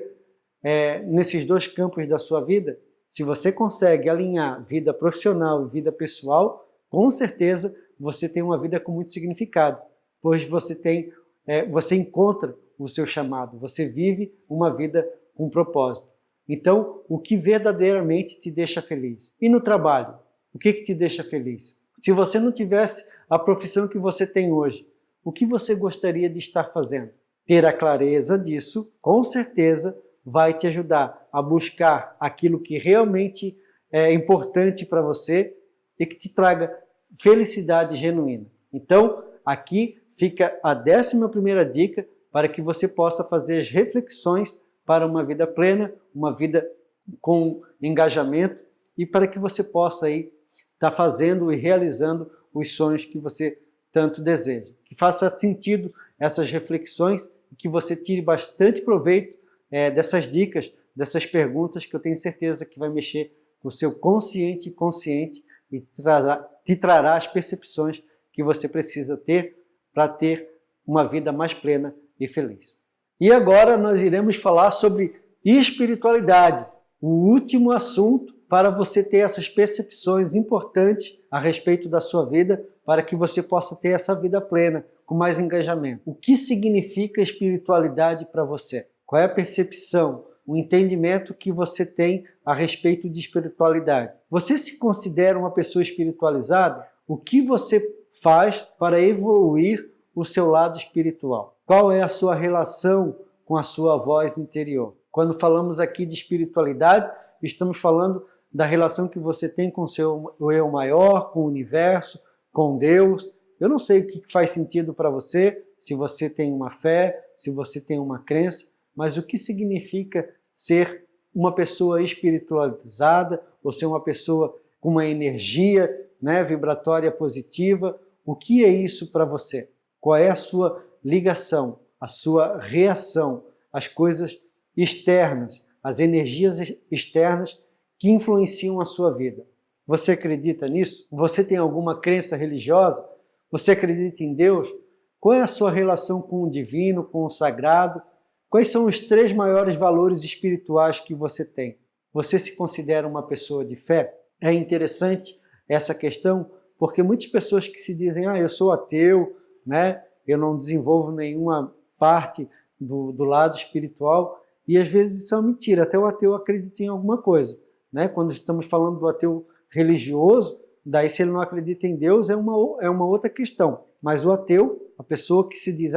é, nesses dois campos da sua vida? Se você consegue alinhar vida profissional e vida pessoal, com certeza você tem uma vida com muito significado, pois você tem, é, você encontra o seu chamado, você vive uma vida com propósito. Então, o que verdadeiramente te deixa feliz? E no trabalho, o que, que te deixa feliz? Se você não tivesse a profissão que você tem hoje, o que você gostaria de estar fazendo? Ter a clareza disso, com certeza, vai te ajudar a buscar aquilo que realmente é importante para você e que te traga felicidade genuína. Então, aqui fica a décima primeira dica para que você possa fazer as reflexões para uma vida plena, uma vida com engajamento e para que você possa aí estar tá fazendo e realizando os sonhos que você tanto deseja. Que faça sentido essas reflexões que você tire bastante proveito é, dessas dicas, dessas perguntas que eu tenho certeza que vai mexer com o seu consciente e consciente e trará, te trará as percepções que você precisa ter para ter uma vida mais plena e feliz. E agora nós iremos falar sobre espiritualidade, o último assunto para você ter essas percepções importantes a respeito da sua vida, para que você possa ter essa vida plena, com mais engajamento. O que significa espiritualidade para você? Qual é a percepção, o entendimento que você tem a respeito de espiritualidade? Você se considera uma pessoa espiritualizada? O que você faz para evoluir o seu lado espiritual? Qual é a sua relação com a sua voz interior? Quando falamos aqui de espiritualidade, estamos falando da relação que você tem com o seu eu maior, com o universo, com Deus. Eu não sei o que faz sentido para você, se você tem uma fé, se você tem uma crença, mas o que significa ser uma pessoa espiritualizada ou ser uma pessoa com uma energia né, vibratória positiva. O que é isso para você? Qual é a sua ligação, a sua reação às coisas externas, às energias externas que influenciam a sua vida. Você acredita nisso? Você tem alguma crença religiosa? Você acredita em Deus? Qual é a sua relação com o divino, com o sagrado? Quais são os três maiores valores espirituais que você tem? Você se considera uma pessoa de fé? É interessante essa questão porque muitas pessoas que se dizem ah, eu sou ateu, né? eu não desenvolvo nenhuma parte do, do lado espiritual, e às vezes isso é mentira, até o ateu acredita em alguma coisa. Né? Quando estamos falando do ateu religioso, daí se ele não acredita em Deus é uma, é uma outra questão. Mas o ateu, a pessoa que se diz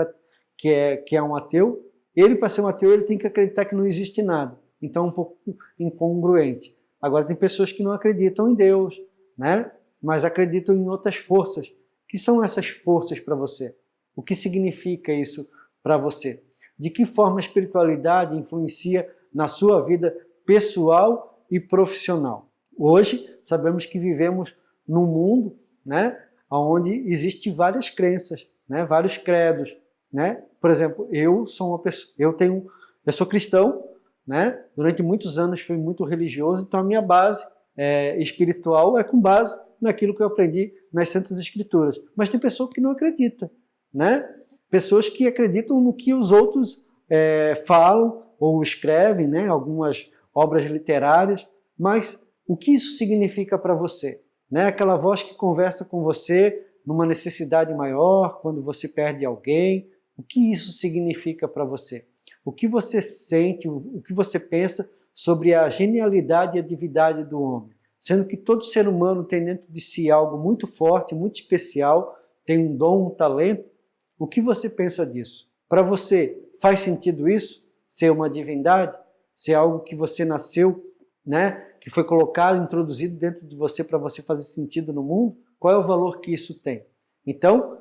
que é, que é um ateu, ele para ser um ateu ele tem que acreditar que não existe nada. Então é um pouco incongruente. Agora tem pessoas que não acreditam em Deus, né? mas acreditam em outras forças. que são essas forças para você? O que significa isso para você? De que forma a espiritualidade influencia na sua vida pessoal e profissional. Hoje, sabemos que vivemos num mundo né, onde existem várias crenças, né, vários credos. Né? Por exemplo, eu sou uma pessoa, eu tenho, eu sou cristão, né? durante muitos anos fui muito religioso, então a minha base é, espiritual é com base naquilo que eu aprendi nas Santas Escrituras. Mas tem pessoa que não acredita, né? Pessoas que acreditam no que os outros é, falam ou escrevem, né? Algumas obras literárias, mas o que isso significa para você? Né? Aquela voz que conversa com você numa necessidade maior, quando você perde alguém, o que isso significa para você? O que você sente, o que você pensa sobre a genialidade e a divindade do homem? Sendo que todo ser humano tem dentro de si algo muito forte, muito especial, tem um dom, um talento. O que você pensa disso? Para você, faz sentido isso? Ser uma divindade? se é algo que você nasceu, né, que foi colocado, introduzido dentro de você para você fazer sentido no mundo, qual é o valor que isso tem? Então,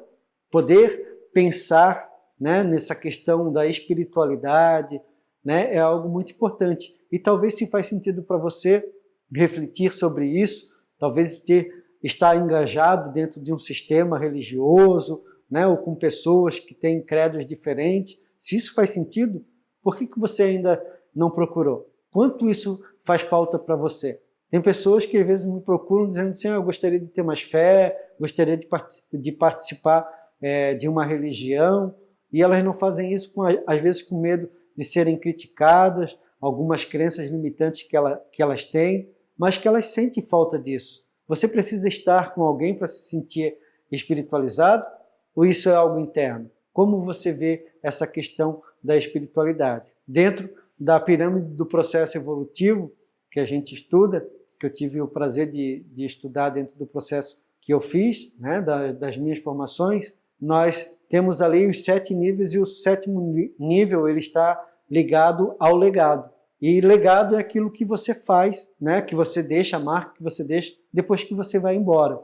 poder pensar né, nessa questão da espiritualidade né, é algo muito importante. E talvez se faz sentido para você refletir sobre isso, talvez ter, estar engajado dentro de um sistema religioso, né, ou com pessoas que têm credos diferentes, se isso faz sentido, por que, que você ainda não procurou? Quanto isso faz falta para você? Tem pessoas que às vezes me procuram dizendo assim, ah, eu gostaria de ter mais fé, gostaria de, participar, de, participar é, de uma religião, e elas não fazem isso, com, às vezes com medo de serem criticadas, algumas crenças limitantes que, ela, que elas têm, mas que elas sentem falta disso. Você precisa estar com alguém para se sentir espiritualizado? Ou isso é algo interno? Como você vê essa questão da espiritualidade? Dentro da pirâmide do processo evolutivo que a gente estuda, que eu tive o prazer de, de estudar dentro do processo que eu fiz, né, da, das minhas formações, nós temos ali os sete níveis e o sétimo nível ele está ligado ao legado. E legado é aquilo que você faz, né, que você deixa, a marca que você deixa depois que você vai embora.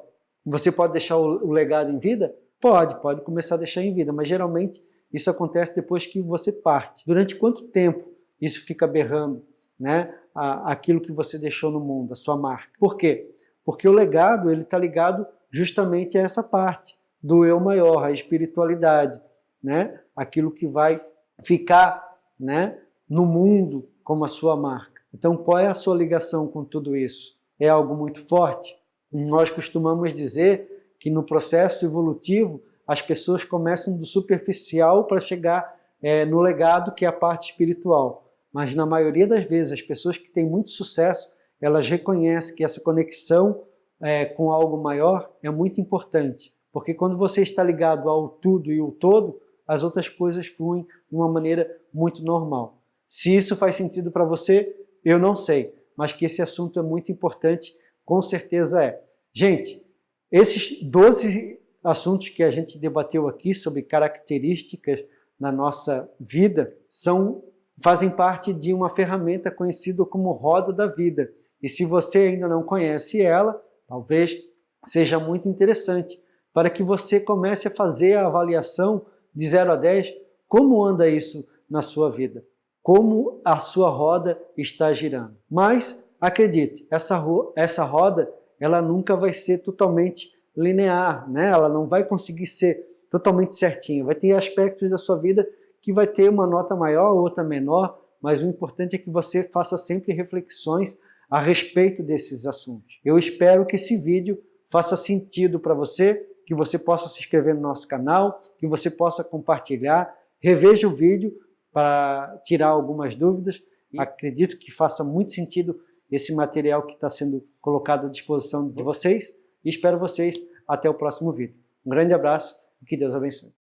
Você pode deixar o, o legado em vida? Pode, pode começar a deixar em vida, mas geralmente isso acontece depois que você parte. Durante quanto tempo isso fica berrando, né? Aquilo que você deixou no mundo, a sua marca. Por quê? Porque o legado ele está ligado justamente a essa parte do eu maior, a espiritualidade, né? aquilo que vai ficar né, no mundo como a sua marca. Então qual é a sua ligação com tudo isso? É algo muito forte? Nós costumamos dizer que no processo evolutivo as pessoas começam do superficial para chegar é, no legado que é a parte espiritual. Mas na maioria das vezes as pessoas que têm muito sucesso, elas reconhecem que essa conexão é, com algo maior é muito importante. Porque quando você está ligado ao tudo e o todo, as outras coisas fluem de uma maneira muito normal. Se isso faz sentido para você, eu não sei, mas que esse assunto é muito importante, com certeza é. Gente, esses 12 assuntos que a gente debateu aqui sobre características na nossa vida são, fazem parte de uma ferramenta conhecida como roda da vida. E se você ainda não conhece ela, talvez seja muito interessante para que você comece a fazer a avaliação de 0 a 10, como anda isso na sua vida, como a sua roda está girando. Mas, acredite, essa, essa roda ela nunca vai ser totalmente linear, né? ela não vai conseguir ser totalmente certinha, vai ter aspectos da sua vida que vai ter uma nota maior, outra menor, mas o importante é que você faça sempre reflexões a respeito desses assuntos. Eu espero que esse vídeo faça sentido para você, que você possa se inscrever no nosso canal, que você possa compartilhar, reveja o vídeo para tirar algumas dúvidas. Acredito que faça muito sentido esse material que está sendo colocado à disposição de vocês e espero vocês até o próximo vídeo. Um grande abraço e que Deus abençoe.